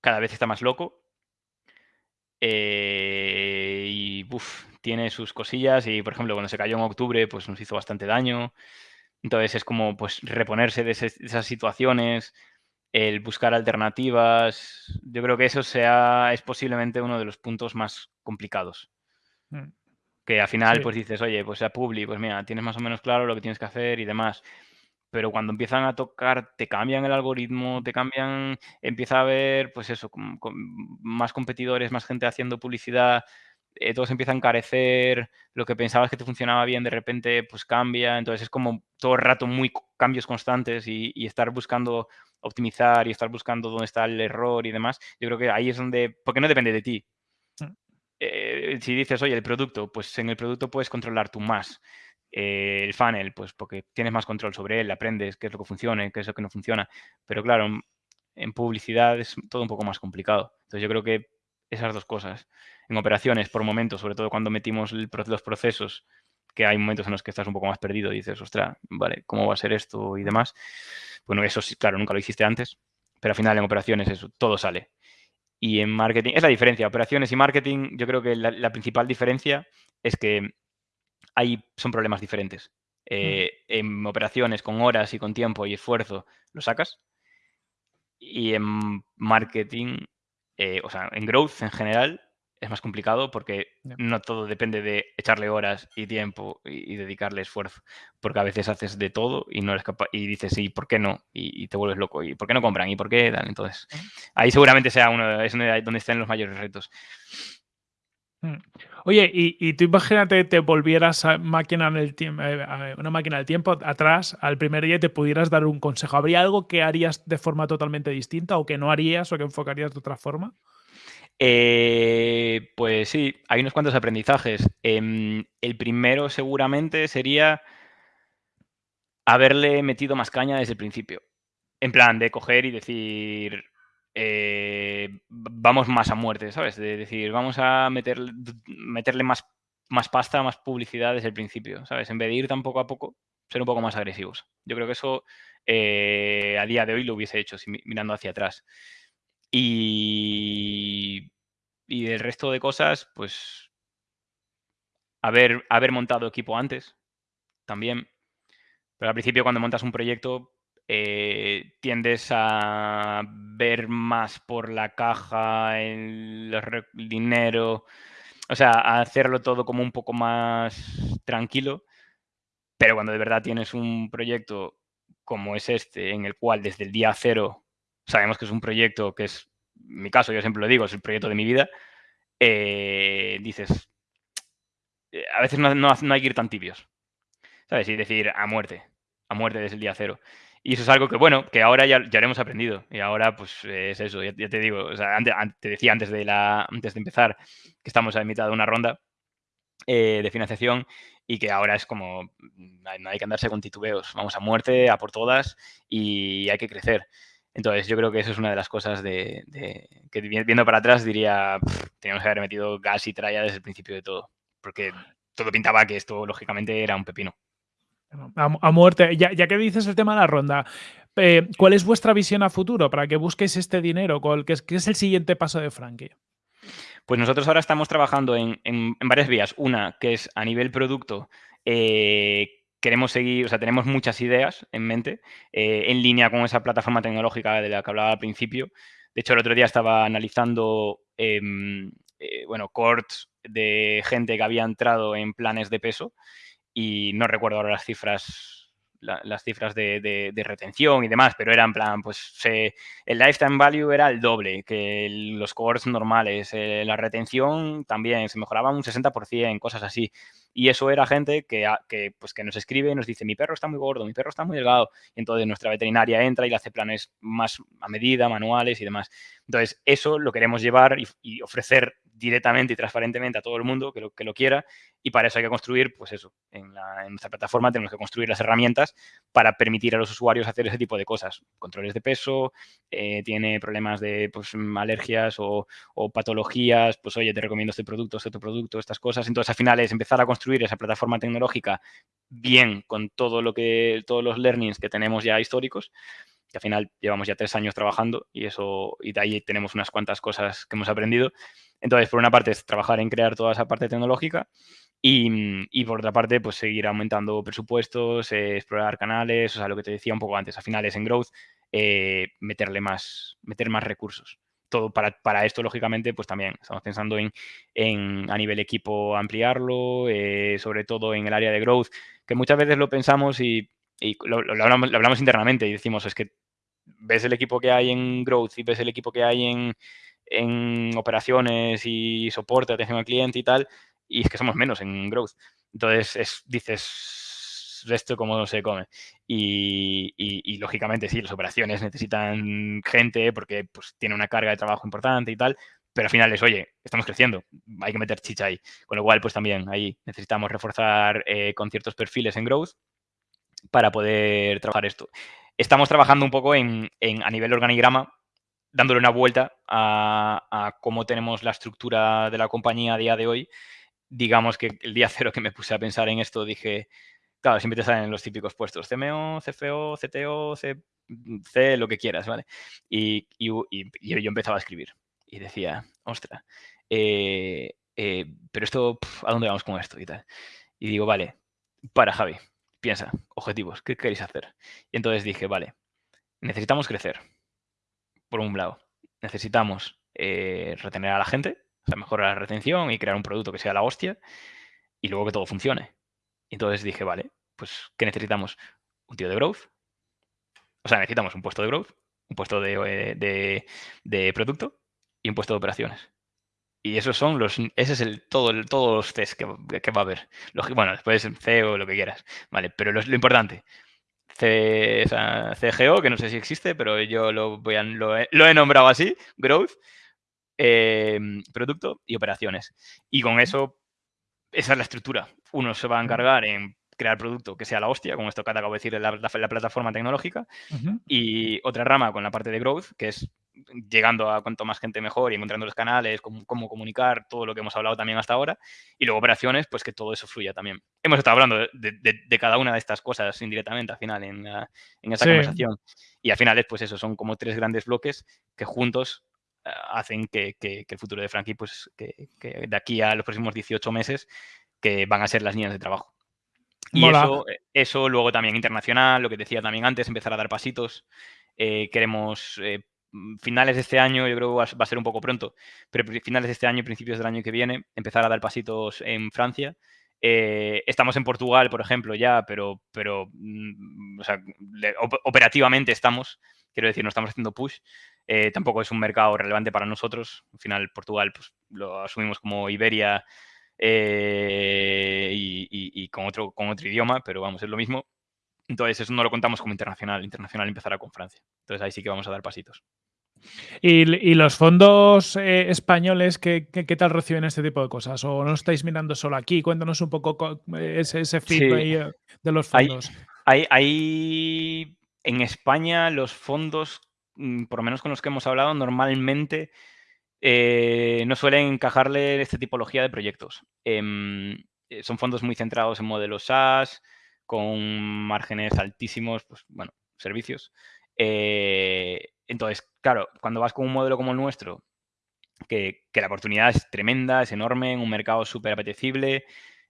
cada vez está más loco. Eh, y tiene sus cosillas y, por ejemplo, cuando se cayó en octubre, pues nos hizo bastante daño. Entonces es como pues reponerse de esas situaciones, el buscar alternativas. Yo creo que eso sea, es posiblemente uno de los puntos más complicados. Mm. Que al final, pues dices, oye, pues sea Publi, pues mira, tienes más o menos claro lo que tienes que hacer y demás. Pero cuando empiezan a tocar, te cambian el algoritmo, te cambian, empieza a haber, pues eso, más competidores, más gente haciendo publicidad, eh, todo se empieza a encarecer, lo que pensabas que te funcionaba bien de repente pues cambia, entonces es como todo el rato muy cambios constantes y, estar buscando optimizar y estar buscando dónde está el error y demás, yo creo que ahí es donde, porque no depende de ti. Mm. Eh, si dices, oye, el producto, pues en el producto puedes controlar tú más. Eh, el funnel, pues porque tienes más control sobre él, aprendes qué es lo que funciona, qué es lo que no funciona. Pero claro, en publicidad es todo un poco más complicado. Entonces yo creo que esas dos cosas. En operaciones, por momentos, sobre todo cuando metimos los procesos, que hay momentos en los que estás un poco más perdido y dices, ostras, vale, ¿cómo va a ser esto y demás? Bueno, eso sí, claro, nunca lo hiciste antes, pero al final en operaciones eso, todo sale. Y en marketing, es la diferencia, operaciones y marketing, yo creo que la, principal diferencia es que hay, son problemas diferentes. Eh, mm. En operaciones, con horas y con tiempo y esfuerzo, lo sacas. Y en marketing eh, o sea, en growth en general es más complicado porque no todo depende de echarle horas y tiempo y, dedicarle esfuerzo, porque a veces haces de todo y no eres capaz y dices sí, ¿por qué no? Y, te vuelves loco y ¿por qué no compran? ¿Y por qué dan? Entonces, ahí seguramente sea uno es donde están los mayores retos. Mm. Oye, y, tú imagínate te volvieras a máquina en el tiempo, eh, una máquina del tiempo atrás al primer día y te pudieras dar un consejo. ¿Habría algo que harías de forma totalmente distinta o que no harías o que enfocarías de otra forma? Eh, pues sí, hay unos cuantos aprendizajes. Em, el primero seguramente sería haberle metido más caña desde el principio. En plan, de coger y decir, eh, vamos más a muerte, ¿sabes? De decir, vamos a meter, meterle más, más pasta, más publicidad desde el principio, ¿sabes? En vez de ir tan poco a poco, ser un poco más agresivos. Yo creo que eso eh, a día de hoy lo hubiese hecho, mirando hacia atrás. Y, y el resto de cosas, pues haber, haber montado equipo antes, también. Pero al principio cuando montas un proyecto, eh, tiendes a ver más por la caja, el, dinero, o sea, a hacerlo todo como un poco más tranquilo, pero cuando de verdad tienes un proyecto como es este, en el cual desde el día cero sabemos que es un proyecto que es, en mi caso, yo siempre lo digo, es el proyecto de mi vida, eh, dices, eh, a veces no, no, hay que ir tan tibios, ¿sabes? Y decir a muerte, a muerte desde el día cero. Y eso es algo que, bueno, que ahora ya, ya hemos aprendido. Y ahora, pues, es eso, ya, te digo, o sea, antes, te decía antes de, la, antes de empezar que estamos a mitad de una ronda eh, de financiación y que ahora es como, no hay que andarse con titubeos, vamos a muerte, a por todas y hay que crecer. Entonces, yo creo que eso es una de las cosas de, que viendo para atrás diría, teníamos que haber metido gas y tralla desde el principio de todo, porque todo pintaba que esto, lógicamente, era un pepino. A, muerte. Ya, que dices el tema de la ronda, eh, ¿cuál es vuestra visión a futuro para que busquéis este dinero? ¿Qué es, qué es el siguiente paso de Frankie? Pues nosotros ahora estamos trabajando en, varias vías. Una, que es a nivel producto, eh, queremos seguir, o sea, tenemos muchas ideas en mente eh, en línea con esa plataforma tecnológica de la que hablaba al principio. De hecho, el otro día estaba analizando, em, eh, bueno, corts de gente que había entrado en planes de peso y no recuerdo ahora las cifras las cifras de, retención y demás, pero era en plan, pues el lifetime value era el doble que los cores normales, eh, la retención también se mejoraba un 60%, cosas así. Y eso era gente que, que, pues, que nos escribe y nos dice, mi perro está muy gordo, mi perro está muy delgado. Y entonces nuestra veterinaria entra y le hace planes más a medida, manuales y demás. Entonces, eso lo queremos llevar y ofrecer directamente y transparentemente a todo el mundo que lo, que lo quiera y para eso hay que construir, pues eso, en, nuestra plataforma tenemos que construir las herramientas para permitir a los usuarios hacer ese tipo de cosas. Controles de peso, eh, tiene problemas de pues, alergias o, patologías, pues oye, te recomiendo este producto, este otro producto, estas cosas. Entonces al final es empezar a construir esa plataforma tecnológica bien con todo lo que, todos los learnings que tenemos ya históricos que al final llevamos ya tres años trabajando y eso y de ahí tenemos unas cuantas cosas que hemos aprendido entonces, por una parte es trabajar en crear toda esa parte tecnológica y, por otra parte, pues seguir aumentando presupuestos, eh, explorar canales, o sea, lo que te decía un poco antes, a finales en Growth, eh, meterle más, meter más recursos. Todo para, esto, lógicamente, pues también estamos pensando en, a nivel equipo ampliarlo, eh, sobre todo en el área de Growth, que muchas veces lo pensamos y, lo, hablamos, lo hablamos internamente y decimos, es que ves el equipo que hay en Growth y ves el equipo que hay en en operaciones y soporte, atención al cliente y tal, y es que somos menos en growth. Entonces, es, dices, esto cómo se come. Y, lógicamente, sí, las operaciones necesitan gente porque pues, tiene una carga de trabajo importante y tal, pero al final es, oye, estamos creciendo, hay que meter chicha ahí. Con lo cual, pues también ahí necesitamos reforzar eh, con ciertos perfiles en growth para poder trabajar esto. Estamos trabajando un poco en, en, a nivel organigrama dándole una vuelta a, cómo tenemos la estructura de la compañía a día de hoy, digamos que el día cero que me puse a pensar en esto dije, claro, siempre te salen los típicos puestos, CMO, CFO, CTO, C, lo que quieras, ¿vale? Y, yo, empezaba a escribir y decía, ostra, eh, eh, pero esto, ¿a dónde vamos con esto y tal? Y digo, vale, para Javi, piensa, objetivos, ¿qué queréis hacer? Y entonces dije, vale, necesitamos crecer por un lado, necesitamos eh, retener a la gente, o sea, mejorar la retención y crear un producto que sea la hostia, y luego que todo funcione. Entonces dije, vale, pues, ¿qué necesitamos? Un tío de growth. O sea, necesitamos un puesto de growth, un puesto de, eh, producto y un puesto de operaciones. Y esos son los, ese es el todo, todos los test que, va a haber. bueno, después CEO, lo que quieras. Vale, pero lo importante, C, CGO, que no sé si existe, pero yo lo, voy a, lo, he, nombrado así, Growth, em, Producto y Operaciones. Y con eso, esa es la estructura. Uno se va a encargar en crear producto que sea la hostia, como esto que acabo de decir, la, la, plataforma tecnológica, y otra rama con la parte de Growth, que es llegando a cuanto más gente mejor y encontrando los canales, cómo, comunicar, todo lo que hemos hablado también hasta ahora. Y luego operaciones, pues que todo eso fluya también. Hemos estado hablando de, cada una de estas cosas indirectamente al final en, en esta conversación. Y al final, pues eso, son como tres grandes bloques que juntos eh, hacen que, el futuro de Frankie, pues que, de aquí a los próximos 18 meses, que van a ser las líneas de trabajo. Y eso, eso luego también internacional, lo que decía también antes, empezar a dar pasitos. Eh, queremos eh, Mm, finales de este año, yo creo que va a ser un poco pronto, pero finales de este año, principios del año que viene, empezar a dar pasitos en Francia. Eh, estamos en Portugal, por ejemplo, ya, pero, pero mm, operativamente estamos, quiero decir, no estamos haciendo push. Eh, tampoco es un mercado relevante para nosotros. Al final, Portugal pues, lo asumimos como Iberia eh, y, con, otro, con otro idioma, pero vamos, es lo mismo. Entonces, eso no lo contamos como internacional. Internacional empezará con Francia. Entonces, ahí sí que vamos a dar pasitos. ¿Y, los fondos eh, españoles ¿qué, tal reciben este tipo de cosas? ¿O no estáis mirando solo aquí? Cuéntanos un poco eh, ese, ese feedback de los fondos. Hay, en España los fondos, mm, por lo menos con los que hemos hablado, normalmente no suelen encajarle esta tipología de proyectos. Em, son fondos muy centrados en modelos SaaS, con márgenes altísimos, pues bueno, servicios. entonces, claro, cuando vas con un modelo como el nuestro, que, la oportunidad es tremenda, es enorme, en un mercado súper apetecible,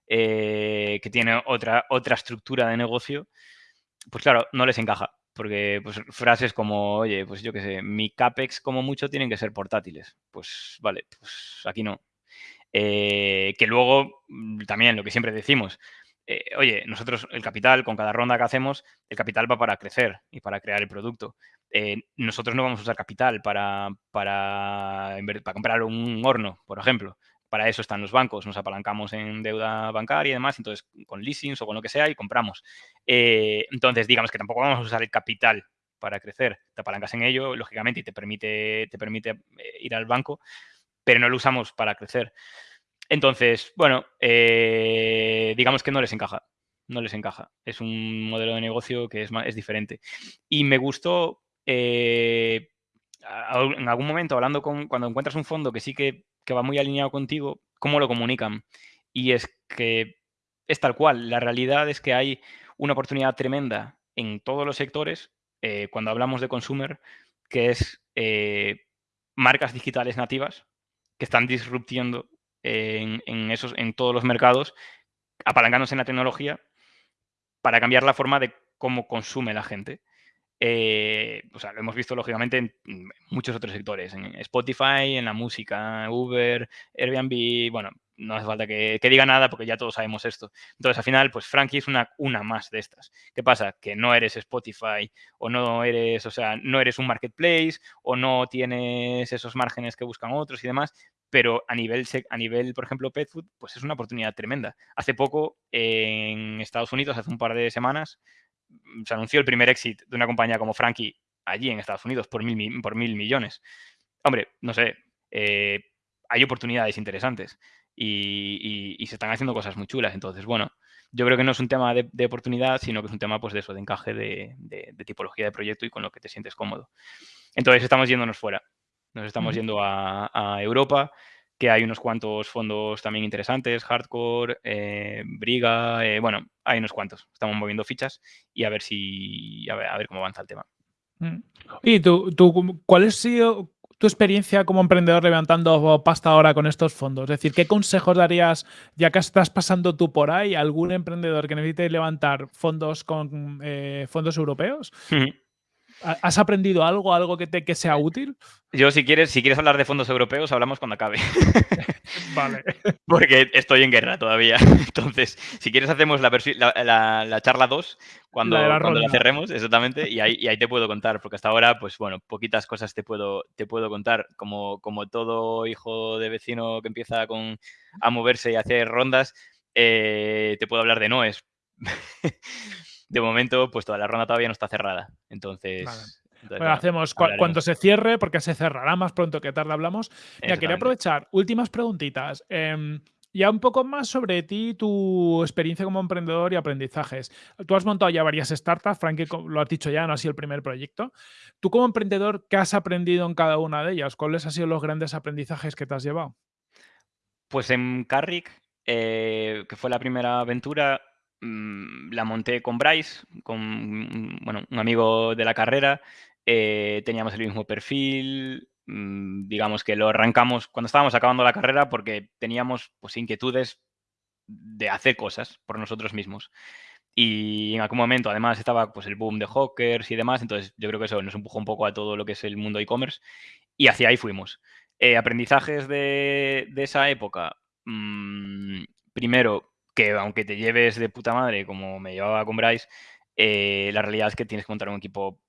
eh, que tiene otra, otra estructura de negocio, pues claro, no les encaja. Porque pues, frases como, oye, pues yo qué sé, mi CAPEX como mucho tienen que ser portátiles. Pues vale, pues aquí no. Eh, que luego, mm, también lo que siempre decimos, eh, oye, nosotros el capital, con cada ronda que hacemos, el capital va para crecer y para crear el producto. Eh, nosotros no vamos a usar capital para, para, para comprar un horno, por ejemplo. Para eso están los bancos, nos apalancamos en deuda bancaria y demás, entonces con leasings o con lo que sea y compramos. Eh, entonces, digamos que tampoco vamos a usar el capital para crecer. Te apalancas en ello, lógicamente, y te permite, te permite ir al banco, pero no lo usamos para crecer. Entonces, bueno, eh, digamos que no les encaja. No les encaja. Es un modelo de negocio que es, diferente. Y me gustó eh, en algún momento, hablando con, cuando encuentras un fondo que sí que, va muy alineado contigo, cómo lo comunican. Y es que es tal cual. La realidad es que hay una oportunidad tremenda en todos los sectores eh, cuando hablamos de consumer, que es marcas digitales nativas que están disruptiendo en, esos, en todos los mercados, apalancándose en la tecnología para cambiar la forma de cómo consume la gente. Eh, o sea, lo hemos visto lógicamente en muchos otros sectores, en Spotify, en la música, Uber, Airbnb, bueno, no hace falta que, diga nada porque ya todos sabemos esto. Entonces, al final, pues Frankie es una, una más de estas. ¿Qué pasa? Que no eres Spotify o no eres, o sea, no eres un marketplace o no tienes esos márgenes que buscan otros y demás, pero a nivel, a nivel, por ejemplo, pet food, pues es una oportunidad tremenda. Hace poco, en Estados Unidos, hace un par de semanas, se anunció el primer exit de una compañía como Frankie allí en Estados Unidos por mil, por mil millones. Hombre, no sé, eh, hay oportunidades interesantes y, se están haciendo cosas muy chulas. Entonces, bueno, yo creo que no es un tema de, oportunidad, sino que es un tema pues, de eso, de encaje de, tipología de proyecto y con lo que te sientes cómodo. Entonces, estamos yéndonos fuera. Nos estamos yendo a, Europa, que hay unos cuantos fondos también interesantes, Hardcore, eh, Briga, eh, bueno, hay unos cuantos. Estamos moviendo fichas y a ver si, a ver, cómo avanza el tema. Mm. ¿Y tú, tú cuál ha sido, tu experiencia como emprendedor levantando pasta ahora con estos fondos? Es decir, ¿qué consejos darías, ya que estás pasando tú por ahí, a algún emprendedor que necesite levantar fondos con eh, fondos europeos? ¿Has aprendido algo, algo que, te, que sea útil? Yo, si quieres, si quieres hablar de fondos europeos, hablamos cuando acabe. vale. Porque estoy en guerra todavía. Entonces, si quieres, hacemos la, la, charla 2 cuando, la, cuando la cerremos, exactamente, y ahí, y ahí te puedo contar, porque hasta ahora, pues bueno, poquitas cosas te puedo, te puedo contar. Como, como todo hijo de vecino que empieza con, a moverse y a hacer rondas, eh, te puedo hablar de Noes. De momento, pues toda la ronda todavía no está cerrada. Entonces. hacemos cuando se cierre, porque se cerrará más pronto que tarde hablamos. Ya quería aprovechar, últimas preguntitas. Em, ya un poco más sobre ti, tu experiencia como emprendedor y aprendizajes. Tú has montado ya varias startups, Frankie lo has dicho ya, no ha sido el primer proyecto. Tú como emprendedor, ¿qué has aprendido en cada una de ellas? ¿Cuáles han sido los grandes aprendizajes que te has llevado? Pues en Carrick, eh, que fue la primera aventura, la monté con Bryce, con bueno, un amigo de la carrera. Eh, teníamos el mismo perfil. Mm, digamos que lo arrancamos cuando estábamos acabando la carrera porque teníamos pues, inquietudes de hacer cosas por nosotros mismos. Y en algún momento, además, estaba pues, el boom de hawkers y demás. Entonces, yo creo que eso nos empujó un poco a todo lo que es el mundo e-commerce. Y hacia ahí fuimos. Eh, aprendizajes de, esa época. Mm, primero, que aunque te lleves de puta madre, como me llevaba con Bryce, eh, la realidad es que tienes que montar un equipo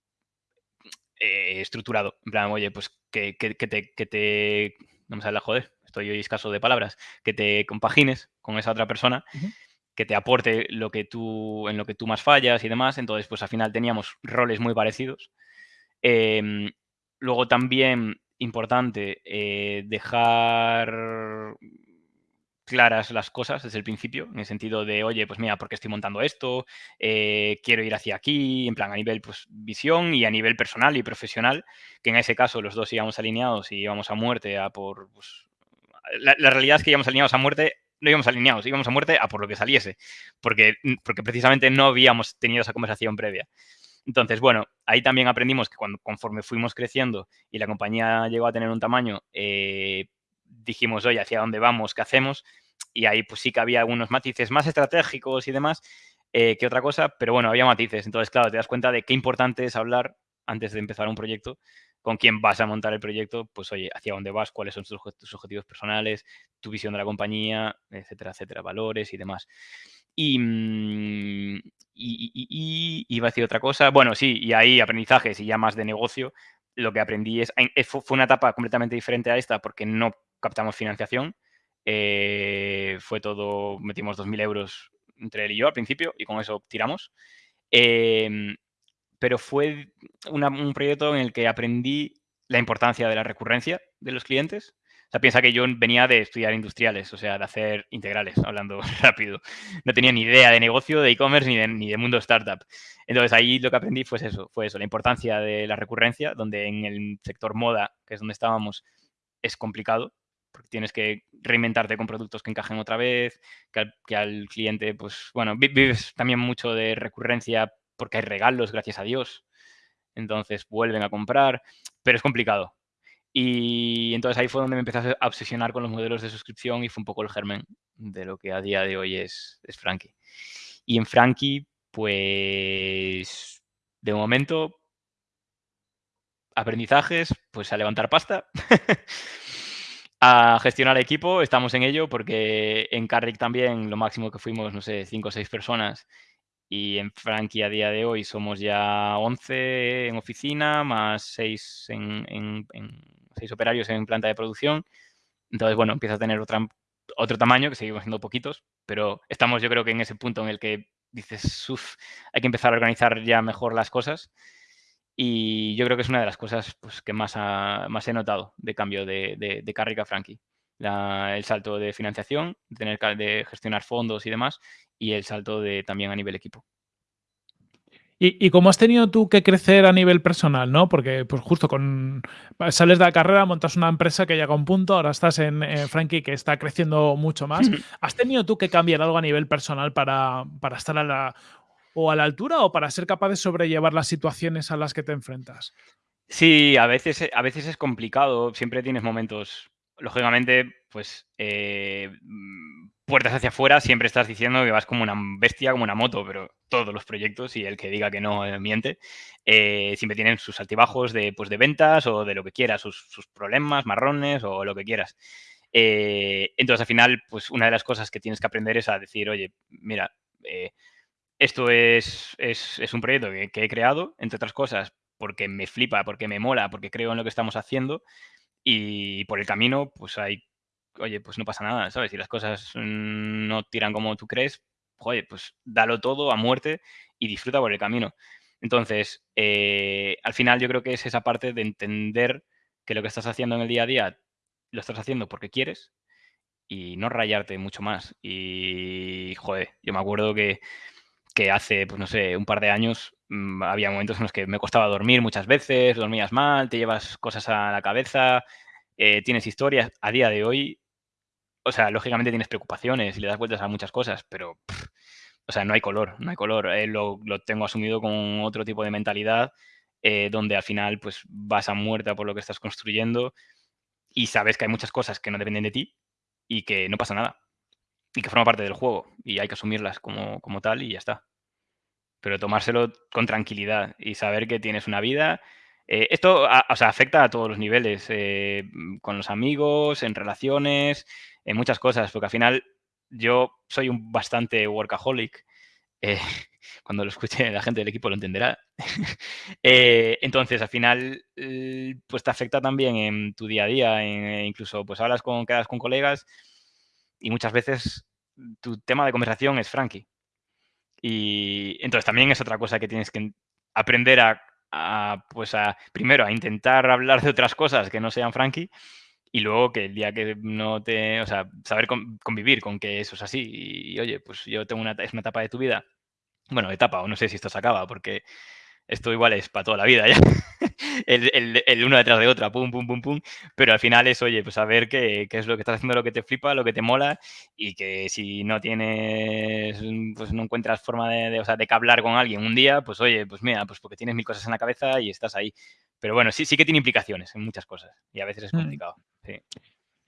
eh, estructurado. En plan, oye, pues que, te, que te. No me sale la joder, estoy hoy escaso de palabras. Que te compagines con esa otra persona, que te aporte lo que tú, en lo que tú más fallas y demás. Entonces, pues al final teníamos roles muy parecidos. Em, luego también importante eh, dejar claras las cosas desde el principio, en el sentido de, oye, pues mira, ¿por qué estoy montando esto? Eh, quiero ir hacia aquí, en plan, a nivel pues, visión y a nivel personal y profesional, que en ese caso los dos íbamos alineados y íbamos a muerte a por... Pues, la, realidad es que íbamos alineados a muerte, no íbamos alineados, íbamos a muerte a por lo que saliese, porque, porque precisamente no habíamos tenido esa conversación previa. Entonces, bueno, ahí también aprendimos que cuando, conforme fuimos creciendo y la compañía llegó a tener un tamaño, eh, dijimos, oye, ¿hacia dónde vamos? ¿Qué hacemos? y ahí pues sí que había algunos matices más estratégicos y demás eh, que otra cosa, pero bueno, había matices. Entonces, claro, te das cuenta de qué importante es hablar antes de empezar un proyecto con quién vas a montar el proyecto, pues oye, hacia dónde vas, cuáles son tus, objetivos personales, tu visión de la compañía, etcétera, etcétera, valores y demás. Y, mm, y, iba a decir otra cosa. Bueno, sí, y ahí aprendizajes y ya más de negocio. Lo que aprendí es, fue una etapa completamente diferente a esta porque no captamos financiación. Eh, fue todo, metimos 2.000 euros entre él y yo al principio y con eso tiramos. Em, pero fue un proyecto en el que aprendí la importancia de la recurrencia de los clientes. O sea, piensa que yo venía de estudiar industriales, o sea, de hacer integrales, hablando rápido. No tenía ni idea de negocio, de e-commerce, ni de, ni de mundo startup. Entonces, ahí lo que aprendí fue eso, fue eso, la importancia de la recurrencia, donde en el sector moda, que es donde estábamos, es complicado, porque tienes que reinventarte con productos que encajen otra vez, que al, que al cliente, pues, bueno, vives también mucho de recurrencia porque hay regalos, gracias a Dios. Entonces vuelven a comprar, pero es complicado. Y entonces ahí fue donde me empecé a obsesionar con los modelos de suscripción y fue un poco el germen de lo que a día de hoy es, es Frankie. Y en Frankie, pues de momento, aprendizajes, pues a levantar pasta, a gestionar equipo, estamos en ello porque en Carrick también lo máximo que fuimos, no sé, cinco o seis personas y en Frankie a día de hoy somos ya 11 en oficina, más 6, en, operarios en planta de producción. Entonces, bueno, empieza a tener otra, otro tamaño, que seguimos siendo poquitos, pero estamos yo creo que en ese punto en el que dices, uff, hay que empezar a organizar ya mejor las cosas. Y yo creo que es una de las cosas pues, que más, más he notado de cambio de, de, de a Frankie. el salto de financiación, de tener de gestionar fondos y demás, y el salto de también a nivel equipo. ¿Y, cómo has tenido tú que crecer a nivel personal, no? Porque, pues justo con sales de la carrera, montas una empresa que llega a un punto, ahora estás en, Frankie que está creciendo mucho más. ¿Has tenido tú que cambiar algo a nivel personal para, para estar a la, o a la altura o para ser capaz de sobrellevar las situaciones a las que te enfrentas? Sí, a veces, a veces es complicado. Siempre tienes momentos lógicamente, pues eh, mm, puertas hacia afuera, siempre estás diciendo que vas como una bestia, como una moto, pero todos los proyectos y el que diga que no eh, miente, eh, siempre tienen sus altibajos de, pues, de ventas o de lo que quieras, sus, problemas, marrones o lo que quieras. entonces, al final, pues una de las cosas que tienes que aprender es a decir, oye, mira, esto es, es, un proyecto que, he creado, entre otras cosas, porque me flipa, porque me mola, porque creo en lo que estamos haciendo y por el camino, pues hay, oye, pues no pasa nada, ¿sabes? Si las cosas no tiran como tú crees, oye, pues dalo todo a muerte y disfruta por el camino. Entonces, eh, al final yo creo que es esa parte de entender que lo que estás haciendo en el día a día lo estás haciendo porque quieres y no rayarte mucho más. Y, joder, yo me acuerdo que, que hace, pues no sé, un par de años Mm, había momentos en los que me costaba dormir muchas veces, dormías mal, te llevas cosas a la cabeza, eh, tienes historias. A día de hoy, o sea, lógicamente tienes preocupaciones y le das vueltas a muchas cosas, pero, o sea, no hay color, no hay color. Eh, lo, tengo asumido con otro tipo de mentalidad, eh, donde al final, pues, vas a muerta por lo que estás construyendo y sabes que hay muchas cosas que no dependen de ti y que no pasa nada y que forma parte del juego y hay que asumirlas como, como tal y ya está pero tomárselo con tranquilidad y saber que tienes una vida. Eh, esto o sea, afecta a todos los niveles, eh, con los amigos, en relaciones, en muchas cosas, porque al final yo soy un bastante workaholic. Eh, cuando lo escuche la gente del equipo lo entenderá. entonces, al final, pues te afecta también en tu día a día, incluso pues hablas con, quedas con colegas y muchas veces tu tema de conversación es Frankie. Y entonces también es otra cosa que tienes que aprender a, pues a, primero, a intentar hablar de otras cosas que no sean Frankie y luego que el día que no te, o sea, saber convivir con que eso es así y, oye, pues yo tengo una, es una etapa de tu vida, bueno, etapa, o no sé si esto se acaba, porque esto igual es para toda la vida ya. el, uno detrás de otra, pum, pum, pum, pum. Pero al final es, oye, pues saber qué, qué, es lo que estás haciendo, lo que te flipa, lo que te mola y que si no tienes, pues no encuentras forma de, o sea, de hablar con alguien un día, pues oye, pues mira, pues porque tienes mil cosas en la cabeza y estás ahí. Pero bueno, sí, sí que tiene implicaciones en muchas cosas y a veces es mm. complicado. Sí.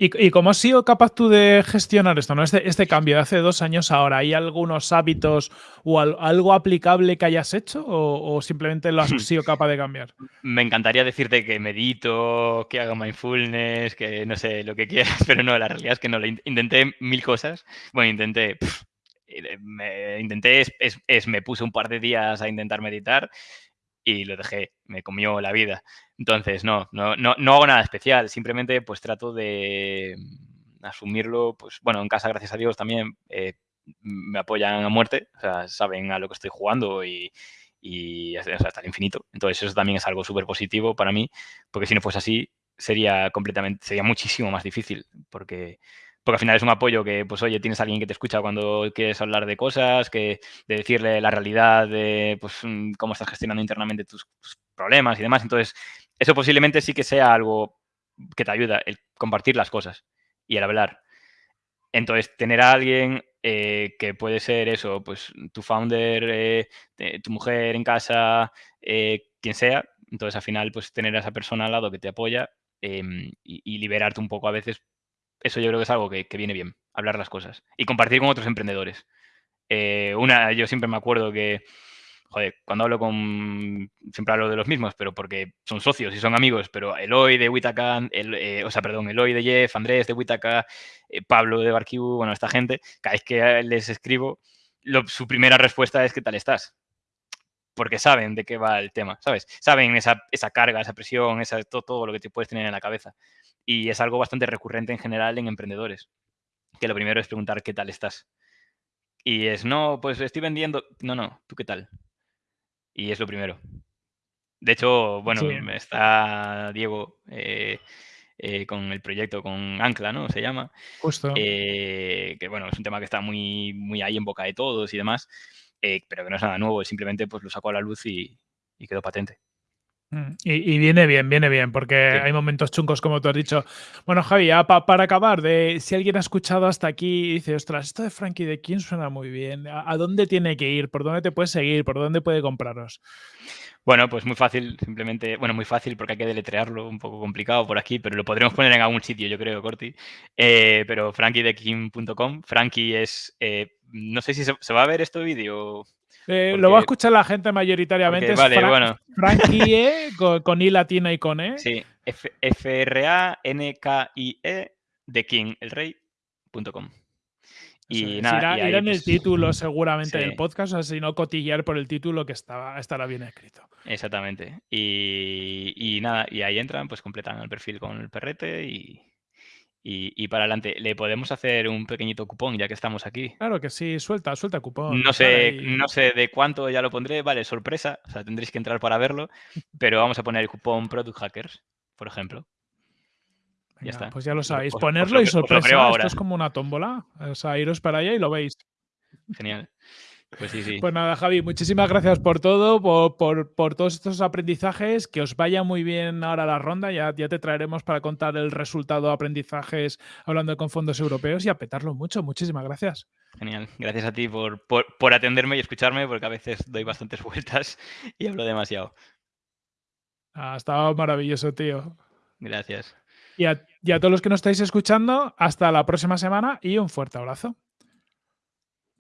¿Y, cómo has sido capaz tú de gestionar esto, ¿no? Este, este cambio de hace dos años ahora, ¿hay algunos hábitos o algo aplicable que hayas hecho o, simplemente lo has sido capaz de cambiar? Me encantaría decirte que medito, que hago mindfulness, que no sé, lo que quieras, pero no, la realidad es que no, intenté mil cosas. Bueno, intenté, me, intenté, es, me puse un par de días a intentar meditar y lo dejé, me comió la vida. Entonces, no, no, no, no hago nada especial, simplemente pues trato de asumirlo, pues bueno, en casa, gracias a Dios, también eh, me apoyan a muerte, o sea, saben a lo que estoy jugando y, y hasta el infinito. Entonces, eso también es algo súper positivo para mí, porque si no fuese así, sería completamente, sería muchísimo más difícil, porque porque al final es un apoyo que, pues oye, tienes a alguien que te escucha cuando quieres hablar de cosas, que de decirle la realidad de pues, mm, cómo estás gestionando internamente tus, problemas y demás. Entonces, eso posiblemente sí que sea algo que te ayuda, el compartir las cosas y el hablar. Entonces, tener a alguien eh, que puede ser eso, pues tu founder, eh, tu mujer en casa, eh, quien sea. Entonces, al final, pues tener a esa persona al lado que te apoya em, y, liberarte un poco a veces eso yo creo que es algo que, viene bien, hablar las cosas y compartir con otros emprendedores. Eh, una, yo siempre me acuerdo que, joder, cuando hablo con, siempre hablo de los mismos, pero porque son socios y son amigos, pero Eloy de Witaka, el, eh, o sea, perdón, Eloy de Jeff, Andrés de Witaka, eh, Pablo de Barquiu, bueno, esta gente, cada vez que les escribo, su primera respuesta es ¿qué tal estás? Porque saben de qué va el tema, ¿sabes? Saben esa, esa carga, esa presión, esa, todo, todo lo que te puedes tener en la cabeza. Y es algo bastante recurrente en general en emprendedores, que lo primero es preguntar qué tal estás. Y es, no, pues estoy vendiendo. No, no, ¿tú qué tal? Y es lo primero. De hecho, bueno, está Diego eh, eh, con el proyecto, con Ancla, ¿no? Se llama. Justo. Eh, que bueno, es un tema que está muy, muy ahí en boca de todos y demás, pero que no es nada nuevo, simplemente pues lo sacó a la luz y quedó patente. Mm, y, viene bien, viene bien, porque hay momentos chungos, como tú has dicho. Bueno, Javi, para acabar, de si alguien ha escuchado hasta aquí y dice, ostras, esto de Frankie de King suena muy bien, ¿A, dónde tiene que ir? ¿Por dónde te puede seguir? ¿Por dónde puede compraros? Bueno, pues muy fácil, simplemente, bueno, muy fácil porque hay que deletrearlo, un poco complicado por aquí, pero lo podremos poner en algún sitio, yo creo, Corti. Eh, pero frankiedeking.com, Frankie es, eh, no sé si se, va a ver este vídeo eh, lo va a escuchar la gente mayoritariamente. vale, bueno. Frankie E con, I latina y con E. Sí, F-R-A-N-K-I-E de King, el rey.com. Y nada, irá, en el pues, título seguramente del podcast, o sea, si no cotillear por el título que estaba, estará bien escrito. Exactamente. Y, y, nada, y ahí entran, pues completan el perfil con el perrete y, y, para adelante. ¿Le podemos hacer un pequeñito cupón ya que estamos aquí? Claro que sí, suelta, suelta cupón. No sé, no sé de cuánto ya lo pondré, vale, sorpresa, o sea, tendréis que entrar para verlo, pero vamos a poner el cupón Product Hackers, por ejemplo. ya está. Pues ya lo sabéis, ponerlo y sorpresa. Esto es como una tómbola, o sea, iros para allá y lo veis. Genial. Pues sí, sí. Pues nada, Javi, muchísimas gracias por todo, por, todos estos aprendizajes. Que os vaya muy bien ahora la ronda. Ya, ya te traeremos para contar el resultado de aprendizajes hablando con fondos europeos y a petarlo mucho. Muchísimas gracias. Genial. Gracias a ti por, por atenderme y escucharme, porque a veces doy bastantes vueltas y hablo demasiado. Ha estado maravilloso, tío. Gracias. y a todos los que nos estáis escuchando, hasta la próxima semana y un fuerte abrazo.